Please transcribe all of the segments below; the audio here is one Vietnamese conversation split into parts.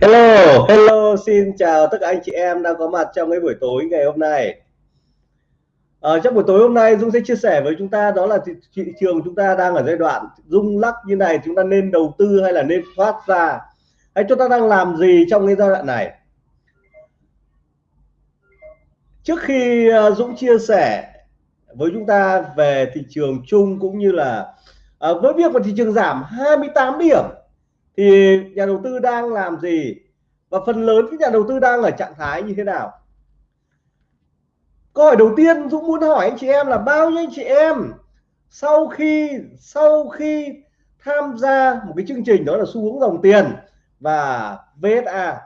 Hello, hello, xin chào tất cả anh chị em đang có mặt trong cái buổi tối ngày hôm nay. À, trong buổi tối hôm nay Dung sẽ chia sẻ với chúng ta đó là thị, thị trường chúng ta đang ở giai đoạn rung lắc như này chúng ta nên đầu tư hay là nên thoát ra? Hay chúng ta đang làm gì trong cái giai đoạn này? Trước khi uh, Dũng chia sẻ với chúng ta về thị trường chung cũng như là uh, với việc mà thị trường giảm 28 điểm thì nhà đầu tư đang làm gì? Và phần lớn các nhà đầu tư đang ở trạng thái như thế nào? Câu hỏi đầu tiên Dũng muốn hỏi anh chị em là bao nhiêu anh chị em sau khi sau khi tham gia một cái chương trình đó là xu hướng dòng tiền và VSA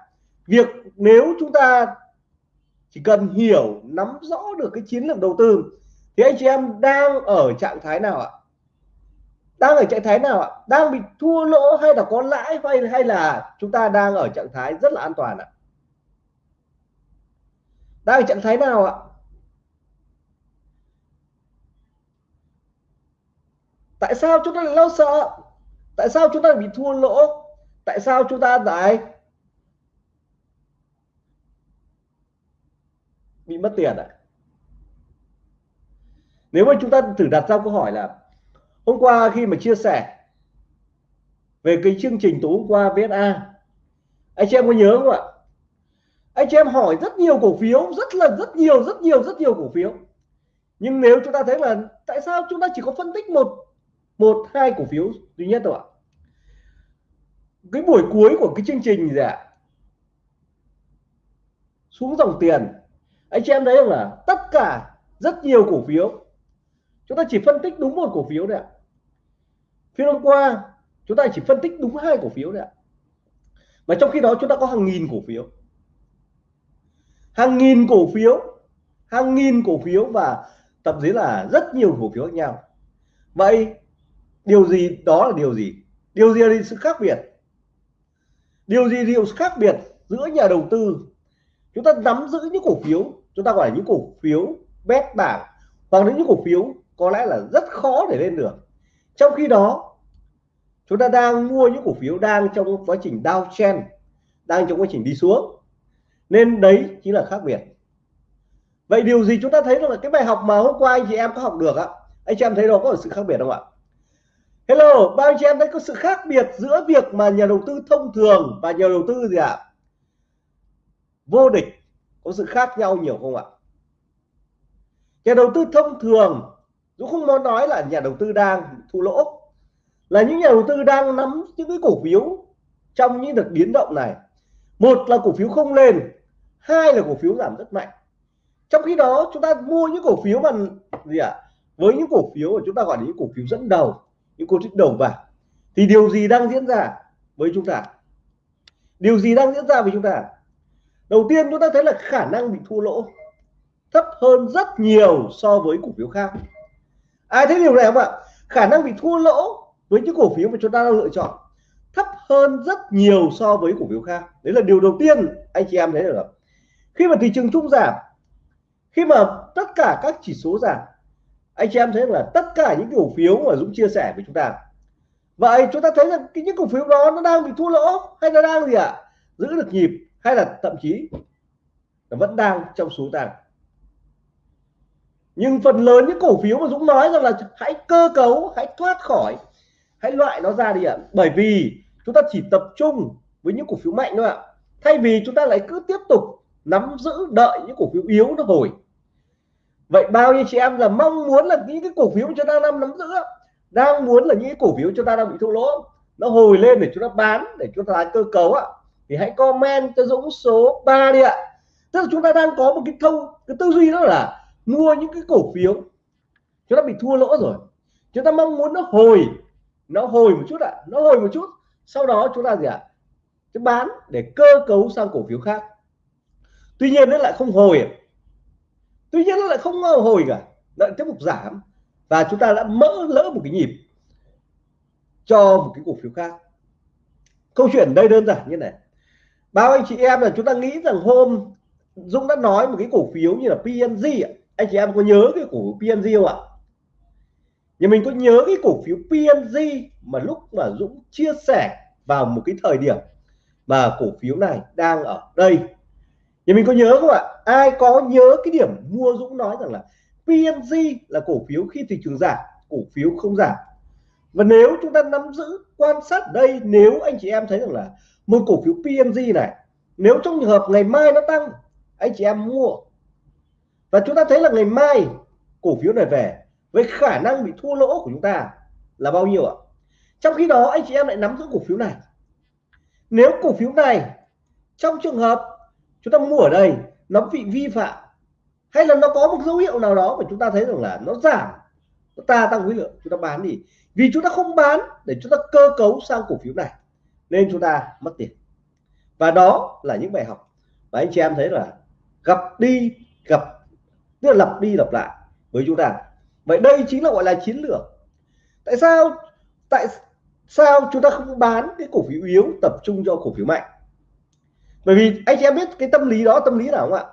việc nếu chúng ta chỉ cần hiểu, nắm rõ được cái chiến lược đầu tư thì anh chị em đang ở trạng thái nào ạ? Đang ở trạng thái nào ạ? Đang bị thua lỗ hay là có lãi hay hay là chúng ta đang ở trạng thái rất là an toàn ạ? Đang ở trạng thái nào ạ? Tại sao chúng ta lại lo sợ? Tại sao chúng ta bị thua lỗ? Tại sao chúng ta lại bị mất tiền ạ? Nếu mà chúng ta thử đặt ra câu hỏi là hôm qua khi mà chia sẻ về cái chương trình tối hôm qua VSA anh chị em có nhớ không ạ? Anh chị em hỏi rất nhiều cổ phiếu, rất là, rất nhiều rất nhiều rất nhiều cổ phiếu. Nhưng nếu chúng ta thấy là tại sao chúng ta chỉ có phân tích một một, hai cổ phiếu duy nhất thôi ạ? Cái buổi cuối của cái chương trình gì ạ? Xuống dòng tiền. Anh chị em thấy không là tất cả rất nhiều cổ phiếu. Chúng ta chỉ phân tích đúng một cổ phiếu đấy ạ phiên hôm qua, chúng ta chỉ phân tích đúng hai cổ phiếu đấy ạ. Mà trong khi đó chúng ta có hàng nghìn cổ phiếu. Hàng nghìn cổ phiếu, hàng nghìn cổ phiếu và thậm chí là rất nhiều cổ phiếu khác nhau. Vậy điều gì, đó là điều gì? Điều gì là sự khác biệt? Điều gì điều khác biệt giữa nhà đầu tư? Chúng ta nắm giữ những cổ phiếu, chúng ta gọi là những cổ phiếu bét bảng, hoặc những cổ phiếu có lẽ là rất khó để lên được trong khi đó chúng ta đang mua những cổ phiếu đang trong quá trình downtrend đang trong quá trình đi xuống nên đấy chính là khác biệt vậy điều gì chúng ta thấy là cái bài học mà hôm qua anh chị em có học được á anh chị em thấy đó có sự khác biệt không ạ Hello, bao anh chị em thấy có sự khác biệt giữa việc mà nhà đầu tư thông thường và nhà đầu tư gì ạ? Vô địch có sự khác nhau nhiều không ạ? Nhà đầu tư thông thường Dũng không muốn nói là nhà đầu tư đang thua lỗ. Là những nhà đầu tư đang nắm những cái cổ phiếu trong những đợt biến động này. Một là cổ phiếu không lên, hai là cổ phiếu giảm rất mạnh. Trong khi đó, chúng ta mua những cổ phiếu mà gì ạ? À? với những cổ phiếu mà chúng ta gọi là những cổ phiếu dẫn đầu, những cổ phiếu đầu vào, thì điều gì đang diễn ra với chúng ta? Điều gì đang diễn ra với chúng ta? Đầu tiên, chúng ta thấy là khả năng bị thua lỗ thấp hơn rất nhiều so với cổ phiếu khác ai thấy điều này không ạ? Khả năng bị thua lỗ với những cổ phiếu mà chúng ta đang lựa chọn thấp hơn rất nhiều so với cổ phiếu khác. Đấy là điều đầu tiên anh chị em thấy được. Khi mà thị trường chung giảm, khi mà tất cả các chỉ số giảm, anh chị em thấy là tất cả những cổ phiếu mà Dũng chia sẻ với chúng ta. Vậy chúng ta thấy rằng cái những cổ phiếu đó nó đang bị thua lỗ hay nó đang gì ạ? À? giữ được nhịp hay là thậm chí nó vẫn đang trong số tăng? Nhưng phần lớn những cổ phiếu mà Dũng nói rằng là hãy cơ cấu, hãy thoát khỏi, hãy loại nó ra đi ạ. Bởi vì chúng ta chỉ tập trung với những cổ phiếu mạnh thôi ạ. Thay vì chúng ta lại cứ tiếp tục nắm giữ đợi những cổ phiếu yếu nó hồi vậy bao nhiêu chị em là mong muốn là những cái cổ phiếu chúng ta đang nắm giữ đang muốn là những cái cổ phiếu chúng ta đang bị thua lỗ. Nó hồi lên để chúng ta bán, để chúng ta lại cơ cấu ạ. Thì hãy comment cho Dũng số 3 đi ạ. Tức là chúng ta đang có một cái thông, cái tư duy đó là mua những cái cổ phiếu. Chúng ta bị thua lỗ rồi. Chúng ta mong muốn nó hồi nó hồi một chút ạ. À, nó hồi một chút. Sau đó chúng ta gì ạ? À? bán để cơ cấu sang cổ phiếu khác. Tuy nhiên nó lại không hồi tuy nhiên nó lại không hồi cả. Lại tiếp tục giảm. Và chúng ta đã mỡ lỡ một cái nhịp cho một cái cổ phiếu khác. Câu chuyện đây đơn giản như này. Bao anh chị em là chúng ta nghĩ rằng hôm Dũng đã nói một cái cổ phiếu như là PNG anh chị em có nhớ cái cổ phiếu PNG không ạ? Nhà mình có nhớ cái cổ phiếu PNG mà lúc mà Dũng chia sẻ vào một cái thời điểm mà cổ phiếu này đang ở đây? Nhưng mình có nhớ không ạ? Ai có nhớ cái điểm mua Dũng nói rằng là PNG là cổ phiếu khi thị trường giảm, cổ phiếu không giảm? Và nếu chúng ta nắm giữ, quan sát đây, nếu anh chị em thấy rằng là một cổ phiếu PNG này, nếu trong trường hợp ngày mai nó tăng, anh chị em mua và chúng ta thấy là ngày mai cổ phiếu này về với khả năng bị thua lỗ của chúng ta là bao nhiêu ạ? Trong khi đó, anh chị em lại nắm giữ cổ phiếu này. Nếu cổ phiếu này trong trường hợp chúng ta mua ở đây, nó bị vi phạm hay là nó có một dấu hiệu nào đó mà chúng ta thấy rằng là nó giảm, nó ta tăng khối lượng chúng ta bán đi. Vì chúng ta không bán để chúng ta cơ cấu sang cổ phiếu này, nên chúng ta mất tiền. Và đó là những bài học và anh chị em thấy là gặp đi, gặp tức là lặp đi lặp lại với chúng ta. Vậy đây chính là gọi là chiến lược. Tại sao tại sao chúng ta không bán cái cổ phiếu yếu tập trung cho cổ phiếu mạnh? Bởi vì anh chị em biết cái tâm lý đó, tâm lý nào không ạ?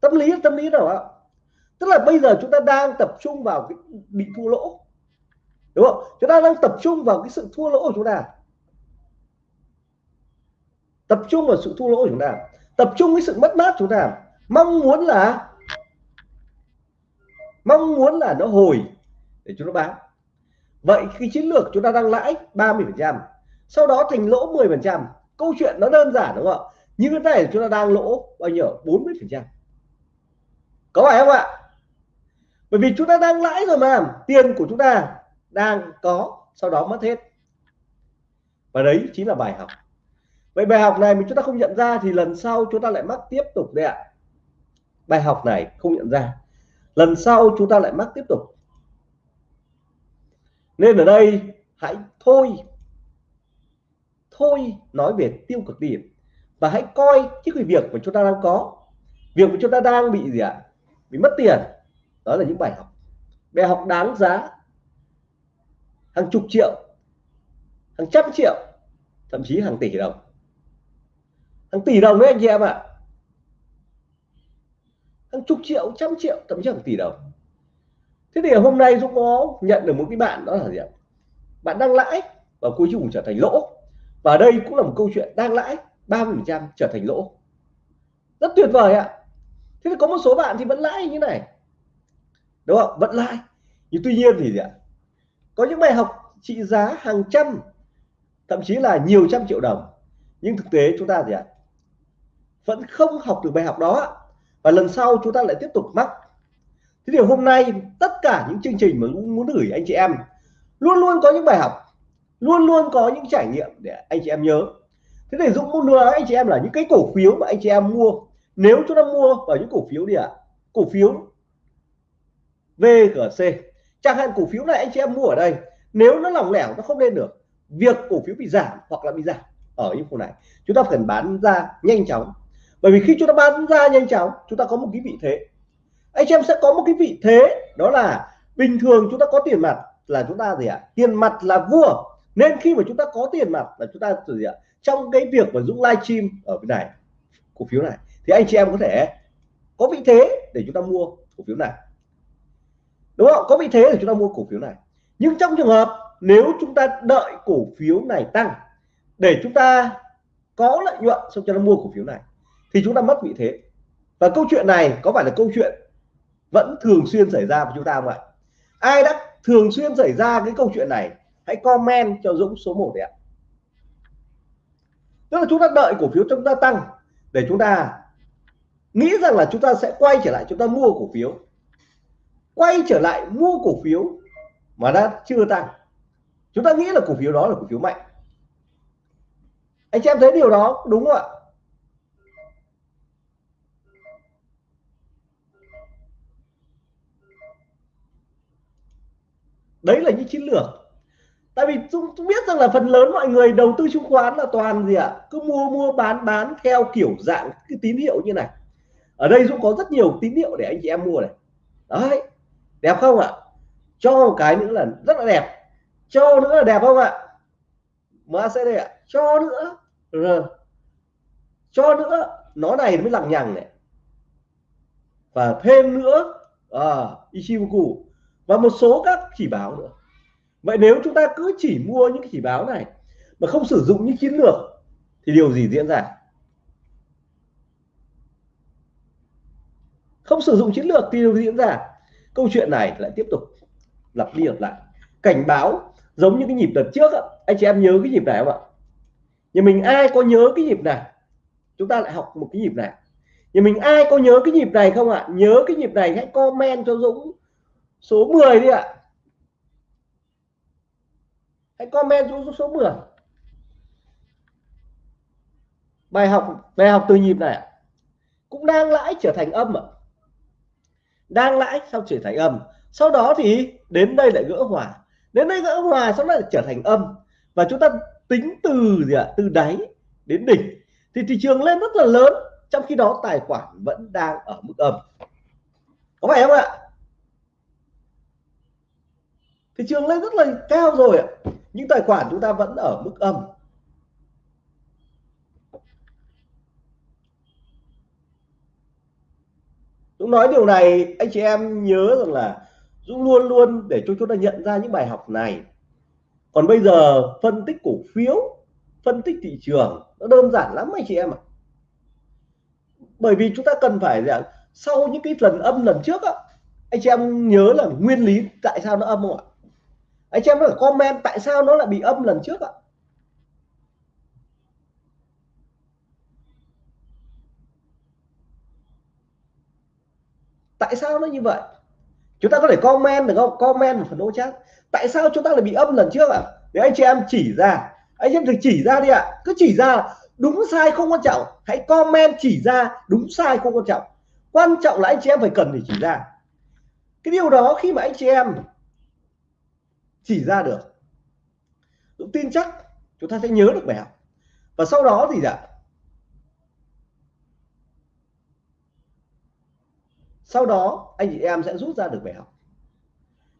Tâm lý tâm lý nào ạ? Tức là bây giờ chúng ta đang tập trung vào cái bị thua lỗ. Đúng không? Chúng ta đang tập trung vào cái sự thua lỗ của chúng ta. Tập trung vào sự thua lỗ của chúng ta. Tập trung cái sự mất mát của chúng ta mong muốn là, mong muốn là nó hồi. Để chúng nó bán. Vậy khi chiến lược chúng ta đang lãi 30 phần trăm, sau đó thành lỗ 10 phần trăm, câu chuyện nó đơn giản đúng không ạ? Như cái này chúng ta đang lỗ bao nhiêu? 40 phần trăm. Có phải không ạ? Bởi vì chúng ta đang lãi rồi mà, tiền của chúng ta đang có, sau đó mất hết. Và đấy chính là bài học. Vậy bài học này mình chúng ta không nhận ra thì lần sau chúng ta lại mắc tiếp tục đấy ạ bài học này không nhận ra. Lần sau chúng ta lại mắc tiếp tục. Nên ở đây, hãy thôi thôi nói về tiêu cực điểm và hãy coi cái việc mà chúng ta đang có. Việc mà chúng ta đang bị gì ạ? Bị mất tiền. Đó là những bài học. Bài học đáng giá. Hàng chục triệu, hàng trăm triệu, thậm chí hàng tỷ đồng. Hàng tỷ đồng đấy anh chị em ạ hàng chục triệu, trăm triệu, thậm chí hàng tỷ đồng. Thế thì hôm nay Dũng có nhận được một cái bạn, đó là gì ạ? Bạn đang lãi, và cuối cùng trở thành lỗ. Và đây cũng là một câu chuyện đang lãi 30 phần trăm trở thành lỗ. Rất tuyệt vời ạ. Thế thì có một số bạn thì vẫn lãi như này. Đúng không? Vẫn lãi. Nhưng tuy nhiên thì gì ạ? Có những bài học trị giá hàng trăm, thậm chí là nhiều trăm triệu đồng. Nhưng thực tế chúng ta gì ạ? Vẫn không học được bài học đó và lần sau chúng ta lại tiếp tục mắc. Thế thì hôm nay tất cả những chương trình mà muốn gửi anh chị em luôn luôn có những bài học luôn luôn có những trải nghiệm để anh chị em nhớ. Thế thì Dũng muốn nói anh chị em là những cái cổ phiếu mà anh chị em mua. Nếu chúng ta mua vào những cổ phiếu đi ạ à, cổ phiếu VGC chẳng hạn cổ phiếu này anh chị em mua ở đây nếu nó lỏng lẻo nó không lên được việc cổ phiếu bị giảm hoặc là bị giảm ở những khu này chúng ta cần bán ra nhanh chóng bởi vì khi chúng ta bán ra nhanh chóng chúng ta có một cái vị thế anh chị em sẽ có một cái vị thế đó là bình thường chúng ta có tiền mặt là chúng ta gì ạ tiền mặt là vua nên khi mà chúng ta có tiền mặt là chúng ta gì ạ trong cái việc mà Dũng livestream ở bên này cổ phiếu này thì anh chị em có thể có vị thế để chúng ta mua cổ phiếu này đúng không có vị thế để chúng ta mua cổ phiếu này nhưng trong trường hợp nếu chúng ta đợi cổ phiếu này tăng để chúng ta có lợi nhuận xong cho nó mua cổ phiếu này thì chúng ta mất vị thế. Và câu chuyện này có phải là câu chuyện vẫn thường xuyên xảy ra với chúng ta không ạ? Ai đã thường xuyên xảy ra cái câu chuyện này, hãy comment cho Dũng số 1 đấy ạ. Tức là chúng ta đợi cổ phiếu chúng ta tăng để chúng ta nghĩ rằng là chúng ta sẽ quay trở lại, chúng ta mua cổ phiếu. Quay trở lại mua cổ phiếu mà đã chưa tăng. Chúng ta nghĩ là cổ phiếu đó là cổ phiếu mạnh. Anh chị em thấy điều đó đúng không ạ? Đấy là những chiến lược. Tại vì chúng, biết rằng là phần lớn mọi người đầu tư chứng khoán là toàn gì ạ? Cứ mua mua bán bán theo kiểu dạng cái tín hiệu như này. Ở đây Dũng có rất nhiều tín hiệu để anh chị em mua này. Đấy đẹp không ạ? Cho một cái nữa là rất là đẹp. Cho nữa là đẹp không ạ? MACD ạ. Cho nữa. R. Cho nữa. Nó này mới lằng nhằng này. Và thêm nữa. À, Ichimoku và một số các chỉ báo nữa. Vậy nếu chúng ta cứ chỉ mua những chỉ báo này mà không sử dụng những chiến lược, thì điều gì diễn ra? Không sử dụng chiến lược thì điều gì diễn ra? Câu chuyện này lại tiếp tục lặp đi lặp lại. Cảnh báo giống như cái nhịp đợt trước anh chị em nhớ cái nhịp này không ạ? Nhà mình ai có nhớ cái nhịp này? Chúng ta lại học một cái nhịp này. Nhà mình ai có nhớ cái nhịp này không ạ? Nhớ cái nhịp này, hãy comment cho Dũng số 10 đi ạ. Hãy comment xuống số 10 bài học bài học từ nhịp này cũng đang lãi trở thành âm ạ. Đang lãi sau trở thành âm. Sau đó thì đến đây lại gỡ hòa. Đến đây gỡ hòa sau đó lại trở thành âm. Và chúng ta tính từ gì ạ? Từ đáy đến đỉnh. Thì thị trường lên rất là lớn, trong khi đó tài khoản vẫn đang ở mức âm. Có phải không ạ? Thị trường lên rất là cao rồi ạ. Nhưng tài khoản chúng ta vẫn ở mức âm. Dũng nói điều này, anh chị em nhớ rằng là Dũng luôn luôn để cho chúng ta nhận ra những bài học này. Còn bây giờ, phân tích cổ phiếu, phân tích thị trường, nó đơn giản lắm anh chị em ạ. Bởi vì chúng ta cần phải rằng sau những cái lần âm lần trước á, anh chị em nhớ là nguyên lý tại sao nó âm không ạ? Anh chị em có comment tại sao nó lại bị âm lần trước ạ? Tại sao nó như vậy? Chúng ta có thể comment được không? Comment một phần ô chat. Tại sao chúng ta lại bị âm lần trước ạ? À? để anh chị em chỉ ra. Anh chị em thử chỉ ra đi ạ. À. cứ chỉ ra đúng sai không quan trọng. Hãy comment chỉ ra đúng sai không quan trọng. Quan trọng là anh chị em phải cần để chỉ ra. Cái điều đó khi mà anh chị em chỉ ra được. Dũng tin chắc chúng ta sẽ nhớ được bài học. Và sau đó thì dạ. Sau đó anh chị em sẽ rút ra được bài học.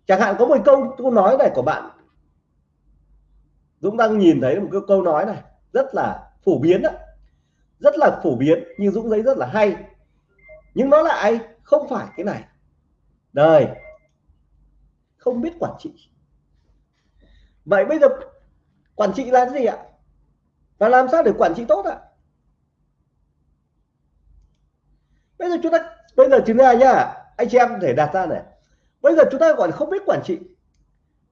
Chẳng hạn có một câu câu nói này của bạn. Dũng đang nhìn thấy một cái câu nói này, rất là phổ biến đó. Rất là phổ biến, nhưng Dũng thấy rất là hay. Nhưng nó lại không phải cái này. Đời không biết quản trị vậy bây giờ quản trị là cái gì ạ? Và làm sao để quản trị tốt ạ? Bây giờ chúng ta bây giờ chúng ta nhá anh chị em thể đặt ra này. Bây giờ chúng ta gọi không biết quản trị.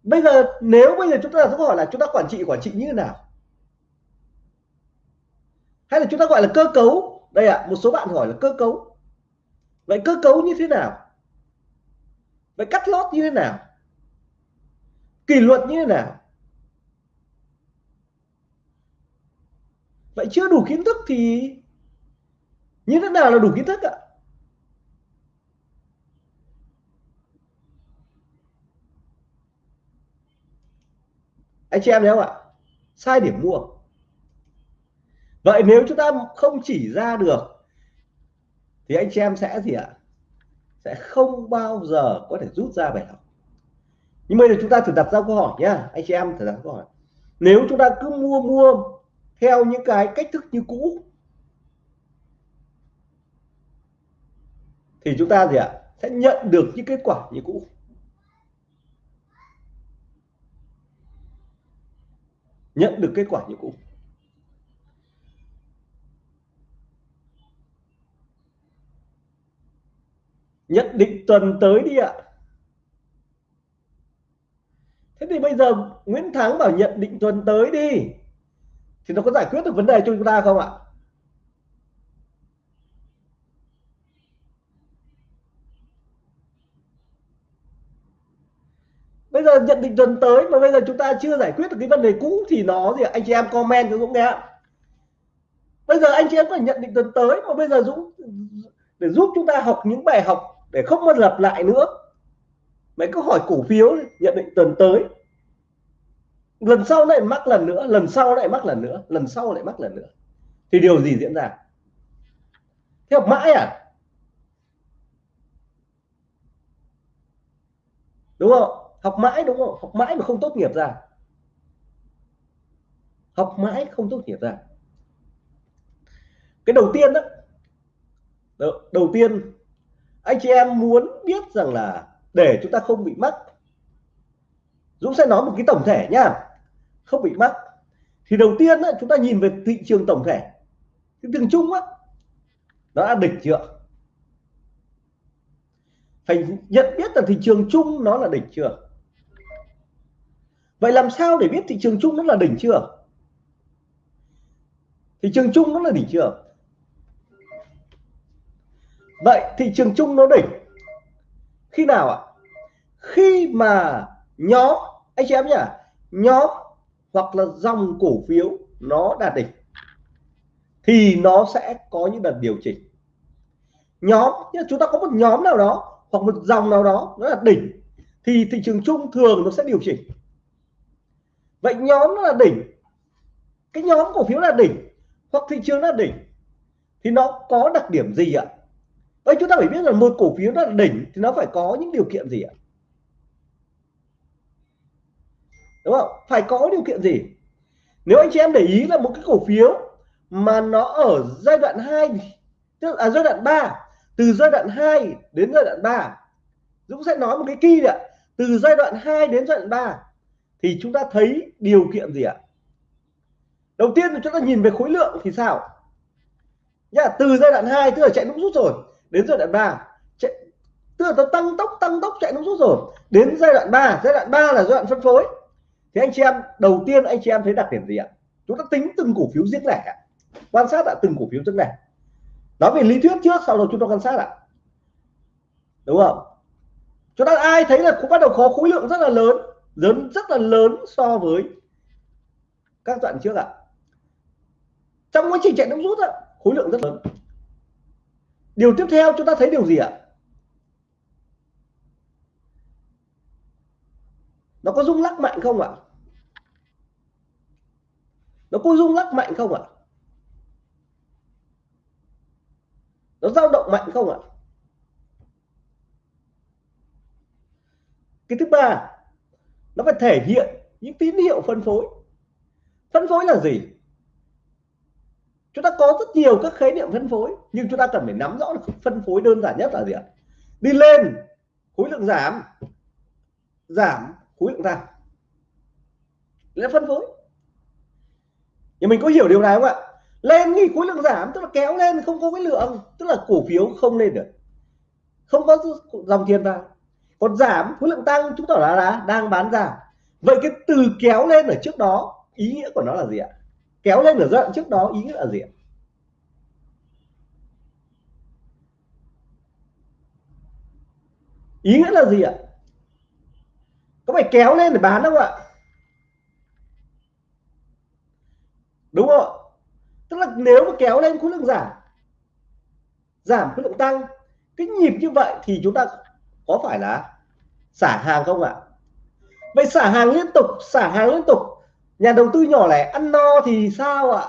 Bây giờ nếu bây giờ chúng ta đặt câu hỏi là chúng ta quản trị quản trị như thế nào? Hay là chúng ta gọi là cơ cấu? Đây ạ à, một số bạn hỏi là cơ cấu. Vậy cơ cấu như thế nào? Vậy cắt lót như thế nào? Kỷ luật như thế nào? Vậy chưa đủ kiến thức thì như thế nào là đủ kiến thức ạ? Anh chị em nhé không ạ, sai điểm mua. Vậy nếu chúng ta không chỉ ra được thì anh chị em sẽ gì ạ? Sẽ không bao giờ có thể rút ra bài học. Nhưng bây giờ chúng ta thử đặt ra câu hỏi nhá, anh chị em thử đặt câu hỏi. Nếu chúng ta cứ mua mua theo những cái cách thức như cũ. Thì chúng ta gì ạ? Sẽ nhận được những kết quả như cũ. Nhận được kết quả như cũ. Nhận định tuần tới đi ạ. Thế thì bây giờ Nguyễn Thắng bảo nhận định tuần tới đi thì nó có giải quyết được vấn đề cho chúng ta không ạ? Bây giờ nhận định tuần tới mà bây giờ chúng ta chưa giải quyết được cái vấn đề cũ thì nó gì anh chị em comment cho Dũng nghe bây giờ anh chị em có nhận định tuần tới mà bây giờ Dũng để giúp chúng ta học những bài học để không mất lặp lại nữa. Mấy câu hỏi cổ phiếu nhận định tuần tới lần sau lại mắc lần nữa, lần sau lại mắc lần nữa, lần sau lại mắc lần nữa. Thì điều gì diễn ra? Theo mãi à? Đúng không? Học mãi đúng không? Học mãi mà không tốt nghiệp ra. Học mãi không tốt nghiệp ra. Cái đầu tiên đó, đầu tiên, anh chị em muốn biết rằng là để chúng ta không bị mắc, Dũng sẽ nói một cái tổng thể nhá không bị mắc thì đầu tiên chúng ta nhìn về thị trường tổng thể. Thị trường chung á, nó đã đỉnh chưa? Phải nhận biết là thị trường chung nó là đỉnh chưa? Vậy làm sao để biết thị trường chung nó là đỉnh chưa? Thị trường chung nó là đỉnh chưa? Vậy thị trường chung nó đỉnh. Khi nào ạ? Khi mà nhóm, anh chị em nhỉ nhóm hoặc là dòng cổ phiếu nó đạt đỉnh, thì nó sẽ có những đợt điều chỉnh. Nhóm chúng ta có một nhóm nào đó hoặc một dòng nào đó nó là đỉnh, thì thị trường chung thường nó sẽ điều chỉnh. Vậy nhóm nó là đỉnh, cái nhóm cổ phiếu là đỉnh hoặc thị trường là đỉnh thì nó có đặc điểm gì ạ? Vậy chúng ta phải biết là một cổ phiếu nó là đỉnh thì nó phải có những điều kiện gì ạ? Đúng không phải có điều kiện gì nếu anh chị em để ý là một cái cổ phiếu mà nó ở giai đoạn 2 tức là giai đoạn 3 từ giai đoạn 2 đến giai đoạn 3 Dũng sẽ nói một cái kỳ ạ từ giai đoạn 2 đến giai đoạn 3 thì chúng ta thấy điều kiện gì ạ đầu tiên là chúng ta nhìn về khối lượng thì sao nhá từ giai đoạn 2 tức là chạy nước rút rồi đến giai đoạn 3 chạy, tức là nó tăng tốc tăng tốc chạy nước rút rồi đến giai đoạn 3 giai đoạn 3 là giai đoạn phân phối thì anh chị em, đầu tiên anh chị em thấy đặc điểm gì ạ? Chúng ta tính từng cổ phiếu riêng lẻ quan sát ạ, từng cổ phiếu riêng lẻ. Nói về lý thuyết trước, sau đó chúng ta quan sát ạ. Đúng không? Chúng ta ai thấy là cũng bắt đầu có khối lượng rất là lớn lớn rất là lớn so với các đoạn trước ạ. Trong quá trình chạy nước rút ạ, khối lượng rất lớn. Điều tiếp theo chúng ta thấy điều gì ạ? Nó có rung lắc mạnh không ạ? Nó có rung lắc mạnh không ạ? Nó dao động mạnh không ạ? Cái thứ ba, nó phải thể hiện những tín hiệu phân phối. Phân phối là gì? Chúng ta có rất nhiều các khái niệm phân phối, nhưng chúng ta cần phải nắm rõ là phân phối đơn giản nhất là gì ạ? Đi lên, khối lượng giảm giảm khối lượng ra. Là phân phối. Thì mình có hiểu điều này không ạ? Lên thì khối lượng giảm tức là kéo lên không có cái lượng tức là cổ phiếu không lên được. Không có dòng tiền vào. Còn giảm khối lượng tăng chúng ta là, là đang bán giảm vậy cái từ kéo lên ở trước đó ý nghĩa của nó là gì ạ? Kéo lên ở giai đoạn trước đó ý nghĩa là gì ạ? Ý nghĩa là gì ạ? Có phải kéo lên để bán không ạ? Đúng không tức là nếu mà kéo lên khối lượng giảm giảm khối lượng tăng, cái nhịp như vậy thì chúng ta có phải là xả hàng không ạ? Vậy xả hàng liên tục, xả hàng liên tục. Nhà đầu tư nhỏ lẻ ăn no thì sao ạ?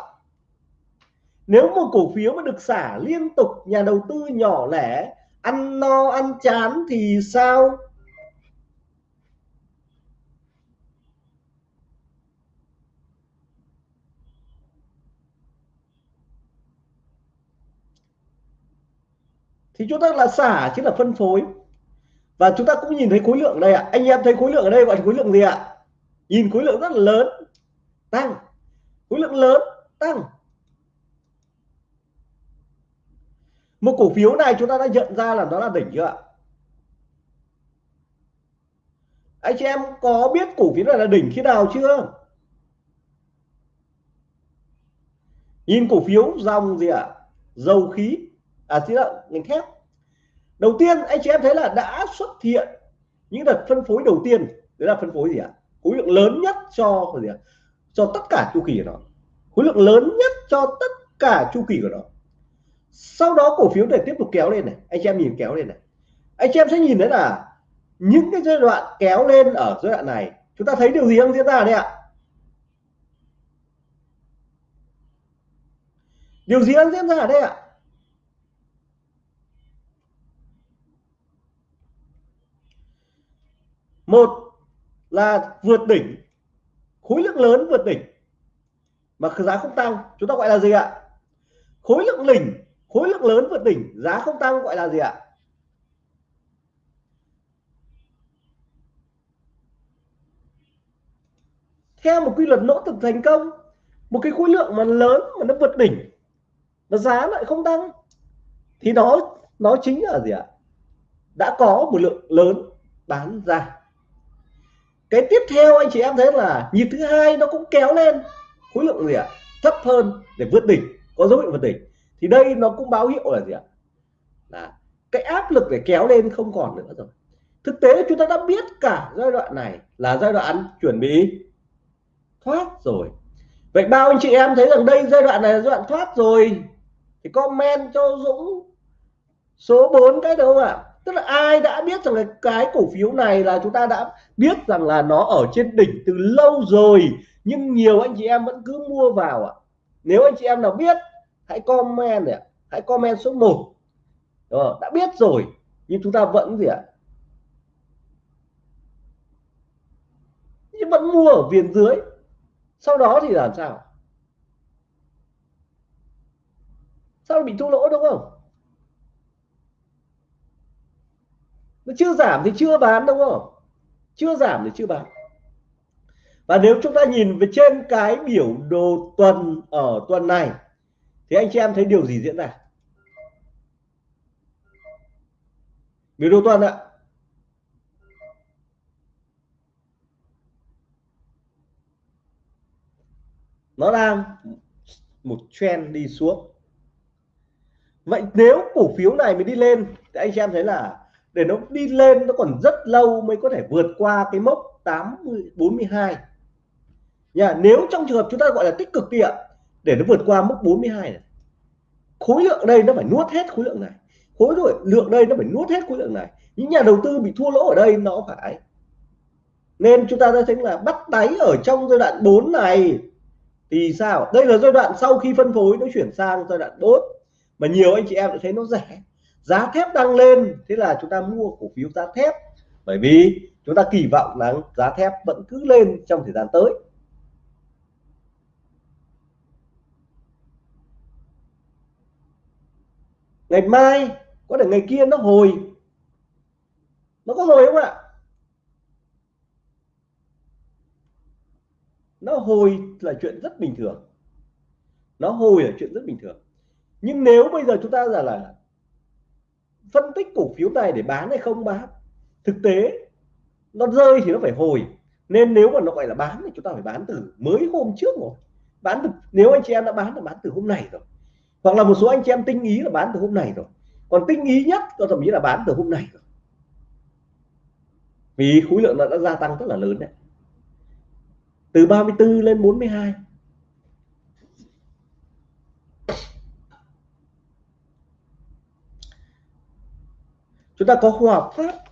Nếu một cổ phiếu mà được xả liên tục, nhà đầu tư nhỏ lẻ ăn no, ăn chán thì sao? Thì chúng ta là xả, chứ là phân phối. Và chúng ta cũng nhìn thấy khối lượng đây ạ. À. anh em thấy khối lượng ở đây gọi là khối lượng gì ạ? À? nhìn khối lượng rất là lớn. Tăng. Khối lượng lớn, tăng. Một cổ phiếu này chúng ta đã nhận ra là nó là đỉnh chưa ạ? Anh chị em có biết cổ phiếu này là đỉnh khi nào chưa? Nhìn cổ phiếu dòng gì ạ? À? dầu khí à xin lỗi ngành thép đầu tiên, anh chị em thấy là đã xuất hiện những đợt phân phối đầu tiên. Đấy là phân phối gì ạ? À? khối lượng lớn nhất cho gì ạ? À? cho tất cả chu kỳ của nó. Khối lượng lớn nhất cho tất cả chu kỳ của nó. Sau đó cổ phiếu để tiếp tục kéo lên này. Anh chị em nhìn kéo lên này. Anh chị em sẽ nhìn thấy là những cái giai đoạn kéo lên ở giai đoạn này, chúng ta thấy điều gì đang diễn ra đây ạ? Điều gì đang diễn ra ở đây ạ? Một là vượt đỉnh, khối lượng lớn vượt đỉnh. Mà giá không tăng, chúng ta gọi là gì ạ? Khối lượng đỉnh khối lượng lớn vượt đỉnh, giá không tăng gọi là gì ạ? Theo một quy luật nỗ lực thành công, một cái khối lượng mà lớn mà nó vượt đỉnh, mà giá lại không tăng, thì nó nó chính là gì ạ? Đã có một lượng lớn bán ra cái tiếp theo anh chị em thấy là nhịp thứ hai nó cũng kéo lên. Khối lượng gì ạ? Thấp hơn để vượt đỉnh, có dấu hiệu vượt đỉnh. Thì đây nó cũng báo hiệu là gì ạ? Là cái áp lực để kéo lên không còn nữa rồi. Thực tế chúng ta đã biết cả giai đoạn này là giai đoạn chuẩn bị thoát rồi. Vậy bao anh chị em thấy rằng đây giai đoạn này là giai đoạn thoát rồi? Thì comment cho Dũng số 4 cái đúng không ạ? Tức là ai đã biết rằng là cái cổ phiếu này là chúng ta đã biết rằng là nó ở trên đỉnh từ lâu rồi, nhưng nhiều anh chị em vẫn cứ mua vào ạ. Nếu anh chị em nào biết, hãy comment ạ. Hãy comment số 1 Đúng ờ, đã biết rồi, nhưng chúng ta vẫn gì ạ? Nhưng vẫn mua ở viền dưới. Sau đó thì làm sao? Sao bị thua lỗ đúng không? Nó chưa giảm thì chưa bán đúng không? Chưa giảm thì chưa bán. Và nếu chúng ta nhìn về trên cái biểu đồ tuần ở tuần này, thì anh chị em thấy điều gì diễn ra? Biểu đồ tuần ạ. Nó đang một trend đi xuống. Vậy nếu cổ phiếu này mới đi lên, thì anh chị em thấy là để nó đi lên nó còn rất lâu mới có thể vượt qua cái mốc 80 42 nhà nếu trong trường hợp chúng ta gọi là tích cực đi ạ, để nó vượt qua mốc 42 này, khối lượng đây nó phải nuốt hết khối lượng này. Khối lượng đây nó phải nuốt hết khối lượng này. Những nhà đầu tư bị thua lỗ ở đây nó phải. Nên chúng ta đã thấy là bắt đáy ở trong giai đoạn 4 này, thì sao? Đây là giai đoạn sau khi phân phối, nó chuyển sang giai đoạn 4 mà nhiều anh chị em đã thấy nó rẻ giá thép đang lên, thế là chúng ta mua cổ phiếu giá thép. Bởi vì chúng ta kỳ vọng là giá thép vẫn cứ lên trong thời gian tới. Ngày mai, có thể ngày kia nó hồi. Nó có hồi không ạ? Nó hồi là chuyện rất bình thường. Nó hồi là chuyện rất bình thường. Nhưng nếu bây giờ chúng ta giả là phân tích cổ phiếu này để bán hay không bán thực tế, nó rơi thì nó phải hồi. Nên nếu mà nó gọi là bán thì chúng ta phải bán từ mới hôm trước rồi. Bán từ, nếu anh chị em đã bán là bán từ hôm này rồi. Hoặc là một số anh chị em tinh ý là bán từ hôm này rồi. Còn tinh ý nhất có thậm chí là bán từ hôm này rồi. Vì khối lượng nó đã gia tăng rất là lớn đấy. Từ 34 lên 42 chúng ta có hòa phát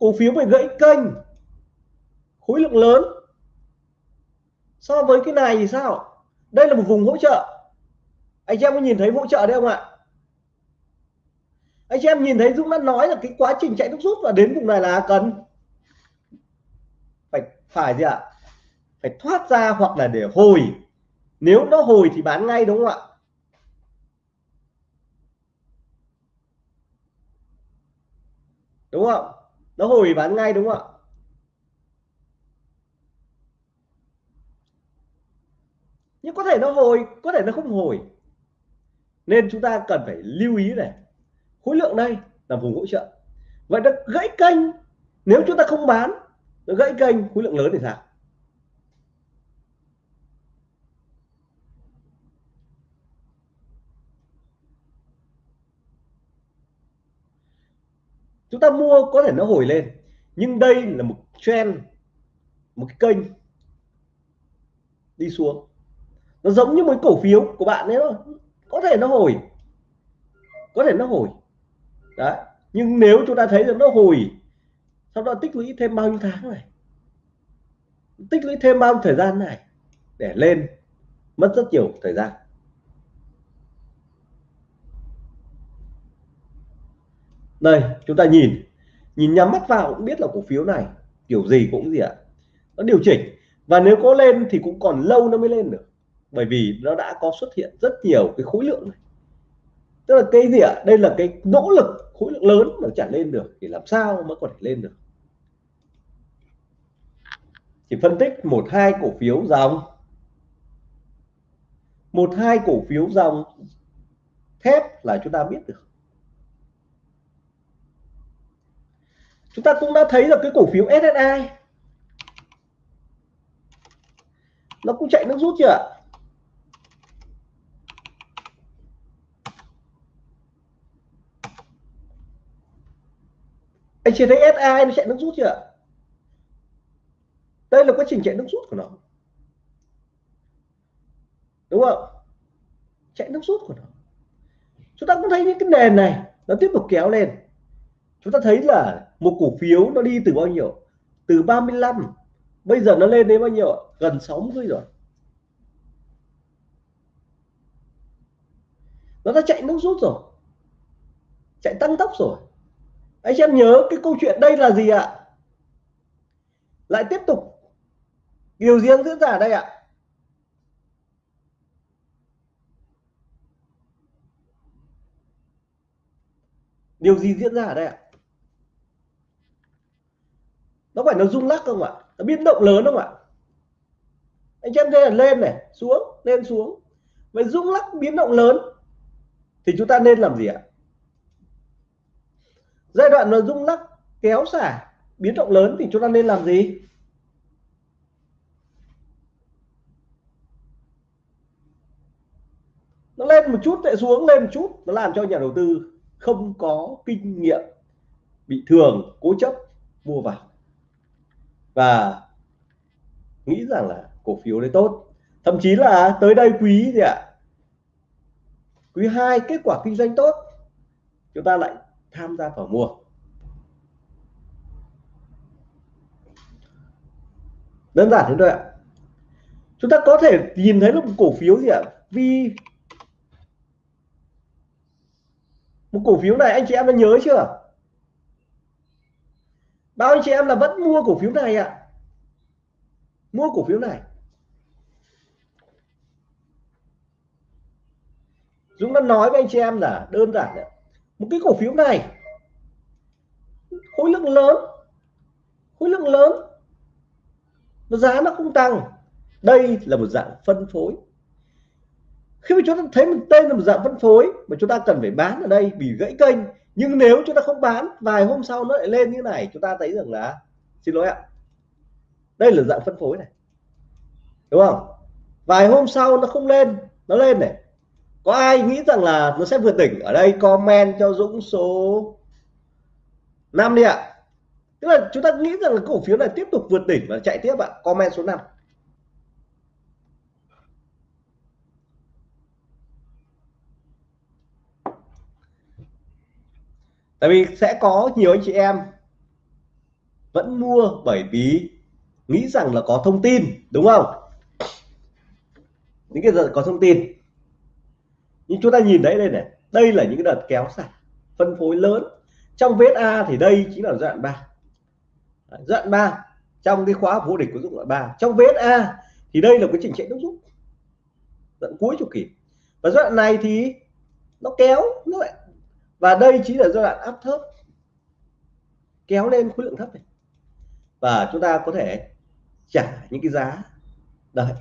cổ phiếu phải gãy kênh. Khối lượng lớn. So với cái này thì sao? Đây là một vùng hỗ trợ. Anh chị em có nhìn thấy hỗ trợ đấy không ạ? Anh chị em nhìn thấy Dũng đã nói là cái quá trình chạy nước rút và đến vùng này là cần phải phải gì ạ? Phải thoát ra hoặc là để hồi. Nếu nó hồi thì bán ngay đúng không ạ? Đúng không? Nó hồi bán ngay đúng không ạ? Nhưng có thể nó hồi, có thể nó không hồi. Nên chúng ta cần phải lưu ý này. Khối lượng đây là vùng hỗ trợ. Vậy nó gãy kênh. Nếu chúng ta không bán, nó gãy kênh, khối lượng lớn thì sao? Chúng ta mua có thể nó hồi lên, nhưng đây là một trend, một cái kênh đi xuống. Nó giống như một cổ phiếu của bạn đấy thôi. Có thể nó hồi, có thể nó hồi. Đấy, nhưng nếu chúng ta thấy rằng nó hồi, sau đó tích lũy thêm bao nhiêu tháng này, tích lũy thêm bao nhiêu thời gian này để lên, mất rất nhiều thời gian. Đây, chúng ta nhìn. Nhìn nhắm mắt vào cũng biết là cổ phiếu này, kiểu gì cũng gì ạ, nó điều chỉnh. Và nếu có lên thì cũng còn lâu nó mới lên được. Bởi vì nó đã có xuất hiện rất nhiều cái khối lượng này. Tức là cái gì ạ? Đây là cái nỗ lực, khối lượng lớn mà trả lên được. Thì làm sao mới có thể lên được? Chỉ phân tích một hai cổ phiếu dòng. Một hai cổ phiếu dòng thép là chúng ta biết được. Chúng ta cũng đã thấy là cái cổ phiếu SSI nó cũng chạy nước rút chưa anh chưa thấy SI nó chạy nước rút chưa đây là quá trình chạy nước rút của nó. Đúng không? Chạy nước rút của nó. Chúng ta cũng thấy những cái nền này nó tiếp tục kéo lên. Chúng ta thấy là một cổ phiếu nó đi từ bao nhiêu? Từ 35 bây giờ nó lên đến bao nhiêu gần 60 rồi. Nó đã chạy nước rút rồi. Chạy tăng tốc rồi. Anh em nhớ cái câu chuyện đây là gì ạ? Lại tiếp tục. Điều riêng diễn ra đây ạ. Điều gì diễn ra ở đây ạ? Nó phải nó rung lắc không ạ? Nó biến động lớn không ạ? Anh em thấy là lên này, xuống, lên xuống. Vậy rung lắc, biến động lớn thì chúng ta nên làm gì ạ? Giai đoạn nó rung lắc kéo xả, biến động lớn thì chúng ta nên làm gì? Nó lên một chút, lại xuống lên một chút, nó làm cho nhà đầu tư không có kinh nghiệm, bị thường, cố chấp, mua vào và nghĩ rằng là cổ phiếu đấy tốt. Thậm chí là tới đây quý gì ạ? Quý 2 kết quả kinh doanh tốt. Chúng ta lại tham gia vào mua. Đơn giản thế thôi ạ. Chúng ta có thể nhìn thấy là một cổ phiếu gì ạ? Vì một cổ phiếu này, anh chị em đã nhớ chưa? Bao anh chị em là vẫn mua cổ phiếu này ạ? Mua cổ phiếu này. Dũng đã nói với anh chị em là đơn giản đấy một cái cổ phiếu này, khối lượng lớn, khối lượng lớn và giá nó không tăng. Đây là một dạng phân phối. Khi mà chúng ta thấy một tên là một dạng phân phối mà chúng ta cần phải bán ở đây bị gãy kênh nhưng nếu chúng ta không bán, vài hôm sau nó lại lên như này, chúng ta thấy rằng là, xin lỗi ạ, đây là dạng phân phối này. Đúng không? Vài hôm sau nó không lên, nó lên này. Có ai nghĩ rằng là nó sẽ vượt đỉnh? Ở đây comment cho Dũng số 5 đi ạ. Tức là chúng ta nghĩ rằng là cổ phiếu này tiếp tục vượt đỉnh và chạy tiếp ạ. Comment số 5 tại vì sẽ có nhiều anh chị em vẫn mua bởi vì nghĩ rằng là có thông tin, đúng không? Những cái giờ có thông tin. Nhưng chúng ta nhìn thấy đây này, đây là những cái đợt kéo sạch phân phối lớn. Trong vết a thì đây chính là đoạn 3 đoạn 3 trong cái khóa vô địch của dụng đoạn 3 trong vết a thì đây là cái trình chạy nước rút, đoạn cuối chu kỳ. Và đoạn này thì nó kéo, nó lại và đây chính là giai đoạn áp thấp kéo lên khối lượng thấp này. Và chúng ta có thể trả những cái giá đây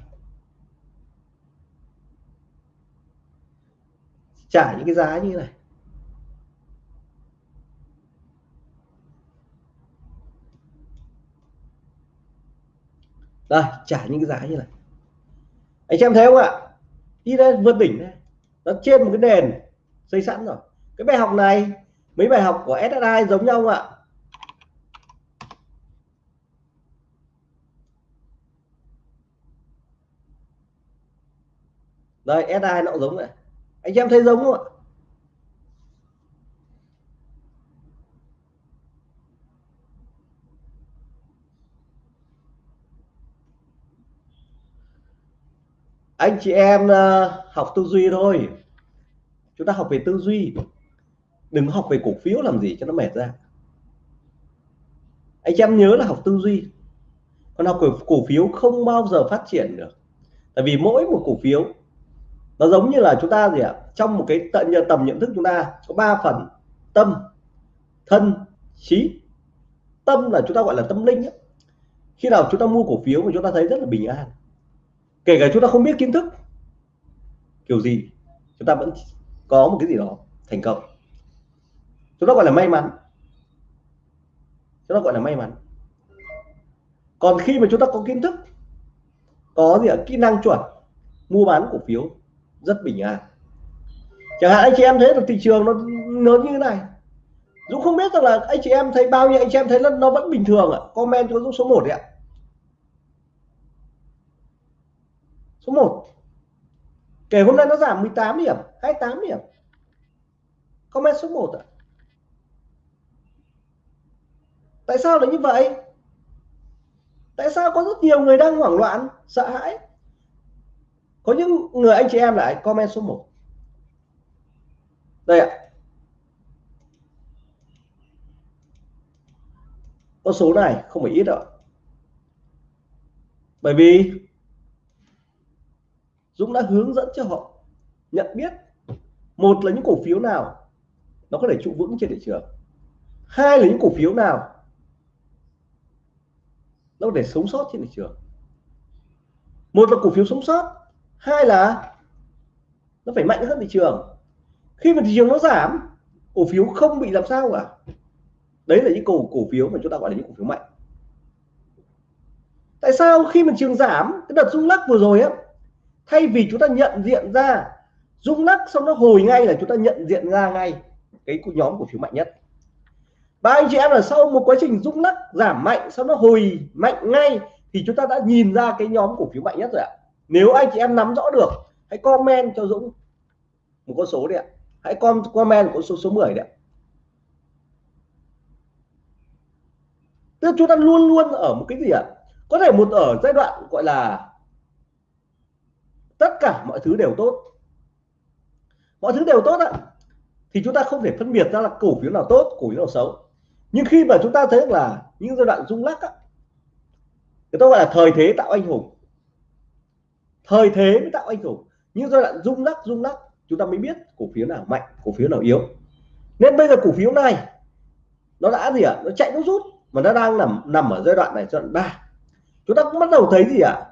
trả những cái giá như này. Đây, trả những cái giá như này. Anh em thấy không ạ? Đi lên vượt đỉnh này nó trên một cái nền xây sẵn rồi cái bài học này mấy bài học của SSI giống nhau không ạ? Đây SSI nó cũng giống vậy. Anh em thấy giống không ạ? Anh chị em uh, học tư duy thôi. Chúng ta học về tư duy đừng học về cổ phiếu làm gì cho nó mệt ra. Anh em nhớ là học tư duy. Còn học cổ, cổ phiếu không bao giờ phát triển được. Tại vì mỗi một cổ phiếu nó giống như là chúng ta gì ạ? Trong một cái tận tầm nhận thức chúng ta có ba phần. Tâm thân trí. Tâm là chúng ta gọi là tâm linh ấy. khi nào chúng ta mua cổ phiếu mà chúng ta thấy rất là bình an. Kể cả chúng ta không biết kiến thức. Kiểu gì chúng ta vẫn có một cái gì đó thành công chúng ta gọi là may mắn. Chúng ta gọi là may mắn. Còn khi mà chúng ta có kiến thức, có gì ở kỹ năng chuẩn, mua bán cổ phiếu, rất bình an. Chẳng hạn anh chị em thấy được thị trường nó lớn như thế này. Dũng không biết rằng là anh chị em thấy, bao nhiêu anh chị em thấy là nó vẫn bình thường ạ? Comment cho Dũng số 1 đấy ạ. Số 1 kể hôm nay nó giảm 18 điểm 28 điểm. Comment số 1 ạ. Tại sao lại như vậy? Tại sao có rất nhiều người đang hoảng loạn, sợ hãi? Có những người anh chị em lại comment số 1 đây ạ. Con số này không phải ít đâu bởi vì Dũng đã hướng dẫn cho họ nhận biết một là những cổ phiếu nào nó có thể trụ vững trên thị trường, hai là những cổ phiếu nào nó có thể sống sót trên thị trường. Một là cổ phiếu sống sót. Hai là nó phải mạnh hơn thị trường. Khi mà thị trường nó giảm, cổ phiếu không bị làm sao cả. Đấy là những cổ cổ phiếu mà chúng ta gọi là những cổ phiếu mạnh. Tại sao khi mà trường giảm, cái đợt rung lắc vừa rồi á, thay vì chúng ta nhận diện ra rung lắc xong nó hồi ngay là chúng ta nhận diện ra ngay cái nhóm cổ phiếu mạnh nhất và anh chị em là sau một quá trình rung lắc, giảm mạnh, sau nó hồi mạnh ngay, thì chúng ta đã nhìn ra cái nhóm cổ phiếu mạnh nhất rồi ạ. Nếu anh chị em nắm rõ được, hãy comment cho Dũng một con số đi ạ. Hãy comment con số số 10 đấy tức chúng ta luôn luôn ở một cái gì ạ? Có thể một ở giai đoạn gọi là tất cả mọi thứ đều tốt. Mọi thứ đều tốt ạ. Thì chúng ta không thể phân biệt ra là cổ phiếu nào tốt, cổ phiếu nào xấu nhưng khi mà chúng ta thấy là những giai đoạn rung lắc á, người ta gọi là thời thế tạo anh hùng. Thời thế mới tạo anh hùng. Những giai đoạn rung lắc rung lắc chúng ta mới biết cổ phiếu nào mạnh cổ phiếu nào yếu. Nên bây giờ cổ phiếu này nó đã gì ạ? À? nó chạy nó rút mà nó đang nằm nằm ở giai đoạn này giai đoạn ba. Chúng ta cũng bắt đầu thấy gì ạ? À?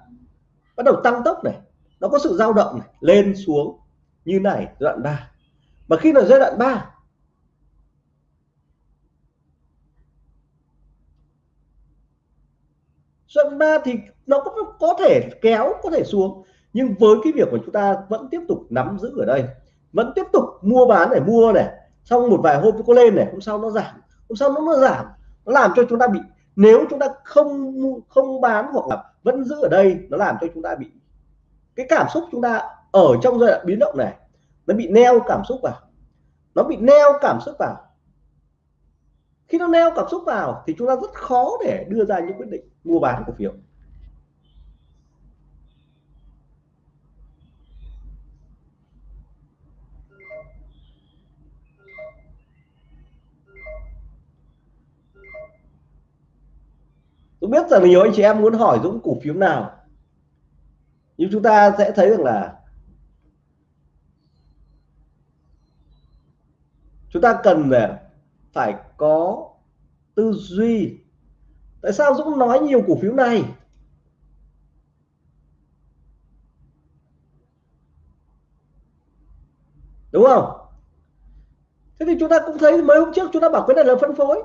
bắt đầu tăng tốc này nó có sự dao động này lên xuống như này giai đoạn 3 mà khi là giai đoạn 3 giai ba thì nó có, có thể kéo có thể xuống. Nhưng với cái việc của chúng ta vẫn tiếp tục nắm giữ ở đây vẫn tiếp tục mua bán để mua này xong một vài hôm có lên này hôm sau nó giảm hôm sau nó, nó giảm nó làm cho chúng ta bị nếu chúng ta không không bán hoặc là vẫn giữ ở đây nó làm cho chúng ta bị cái cảm xúc chúng ta ở trong giai đoạn biến động này nó bị neo cảm xúc vào. Nó bị neo cảm xúc vào khi nó neo cảm xúc vào thì chúng ta rất khó để đưa ra những quyết định mua bán cổ phiếu. Tôi biết rằng nhiều anh chị em muốn hỏi Dũng cổ phiếu nào, nhưng chúng ta sẽ thấy rằng là chúng ta cần phải có tư duy. Tại sao Dũng nói nhiều cổ phiếu này? Đúng không? Thế thì chúng ta cũng thấy mấy hôm trước chúng ta bảo cái này là phân phối.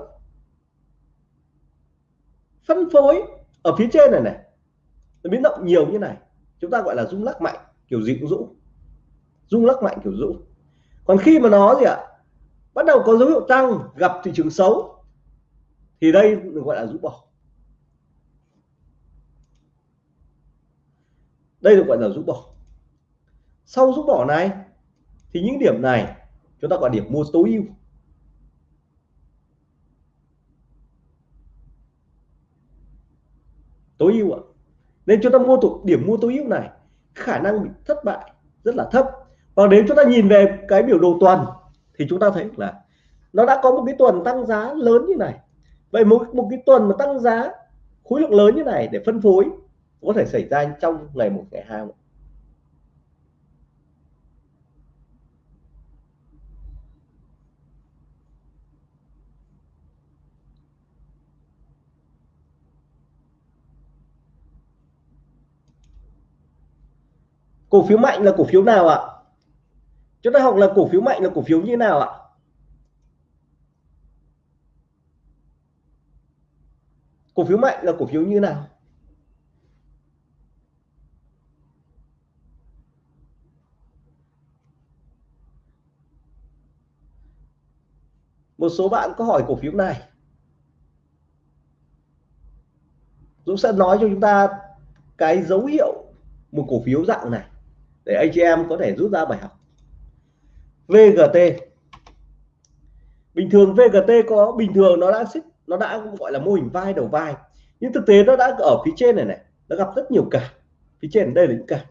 Phân phối ở phía trên này này, nó biến động nhiều như này. Chúng ta gọi là rung lắc mạnh, kiểu gì cũng rũ. Rung lắc mạnh, kiểu rũ. Còn khi mà nó gì ạ? Bắt đầu có dấu hiệu tăng, gặp thị trường xấu, thì đây được gọi là rũ bỏ. Đây được gọi là rũ bỏ. Sau rũ bỏ này, thì những điểm này chúng ta gọi điểm mua tối ưu. Tối ưu ạ. Nên chúng ta mua thuộc điểm mua tối ưu này, khả năng bị thất bại rất là thấp. Và nếu chúng ta nhìn về cái biểu đồ tuần thì chúng ta thấy là nó đã có một cái tuần tăng giá lớn như này vậy một một cái tuần mà tăng giá khối lượng lớn như này để phân phối có thể xảy ra trong ngày một, ngày hai không? cổ phiếu mạnh là cổ phiếu nào ạ à? Chúng ta học là cổ phiếu mạnh là cổ phiếu như nào ạ? Cổ phiếu mạnh là cổ phiếu như nào? Một số bạn có hỏi cổ phiếu này. Dũng sẽ nói cho chúng ta cái dấu hiệu một cổ phiếu dạng này để anh chị em có thể rút ra bài học. VGT bình thường VGT có, bình thường nó đã xích, nó đã gọi là mô hình vai đầu vai. Nhưng thực tế nó đã ở phía trên này này, nó gặp rất nhiều cả phía trên đây là những cả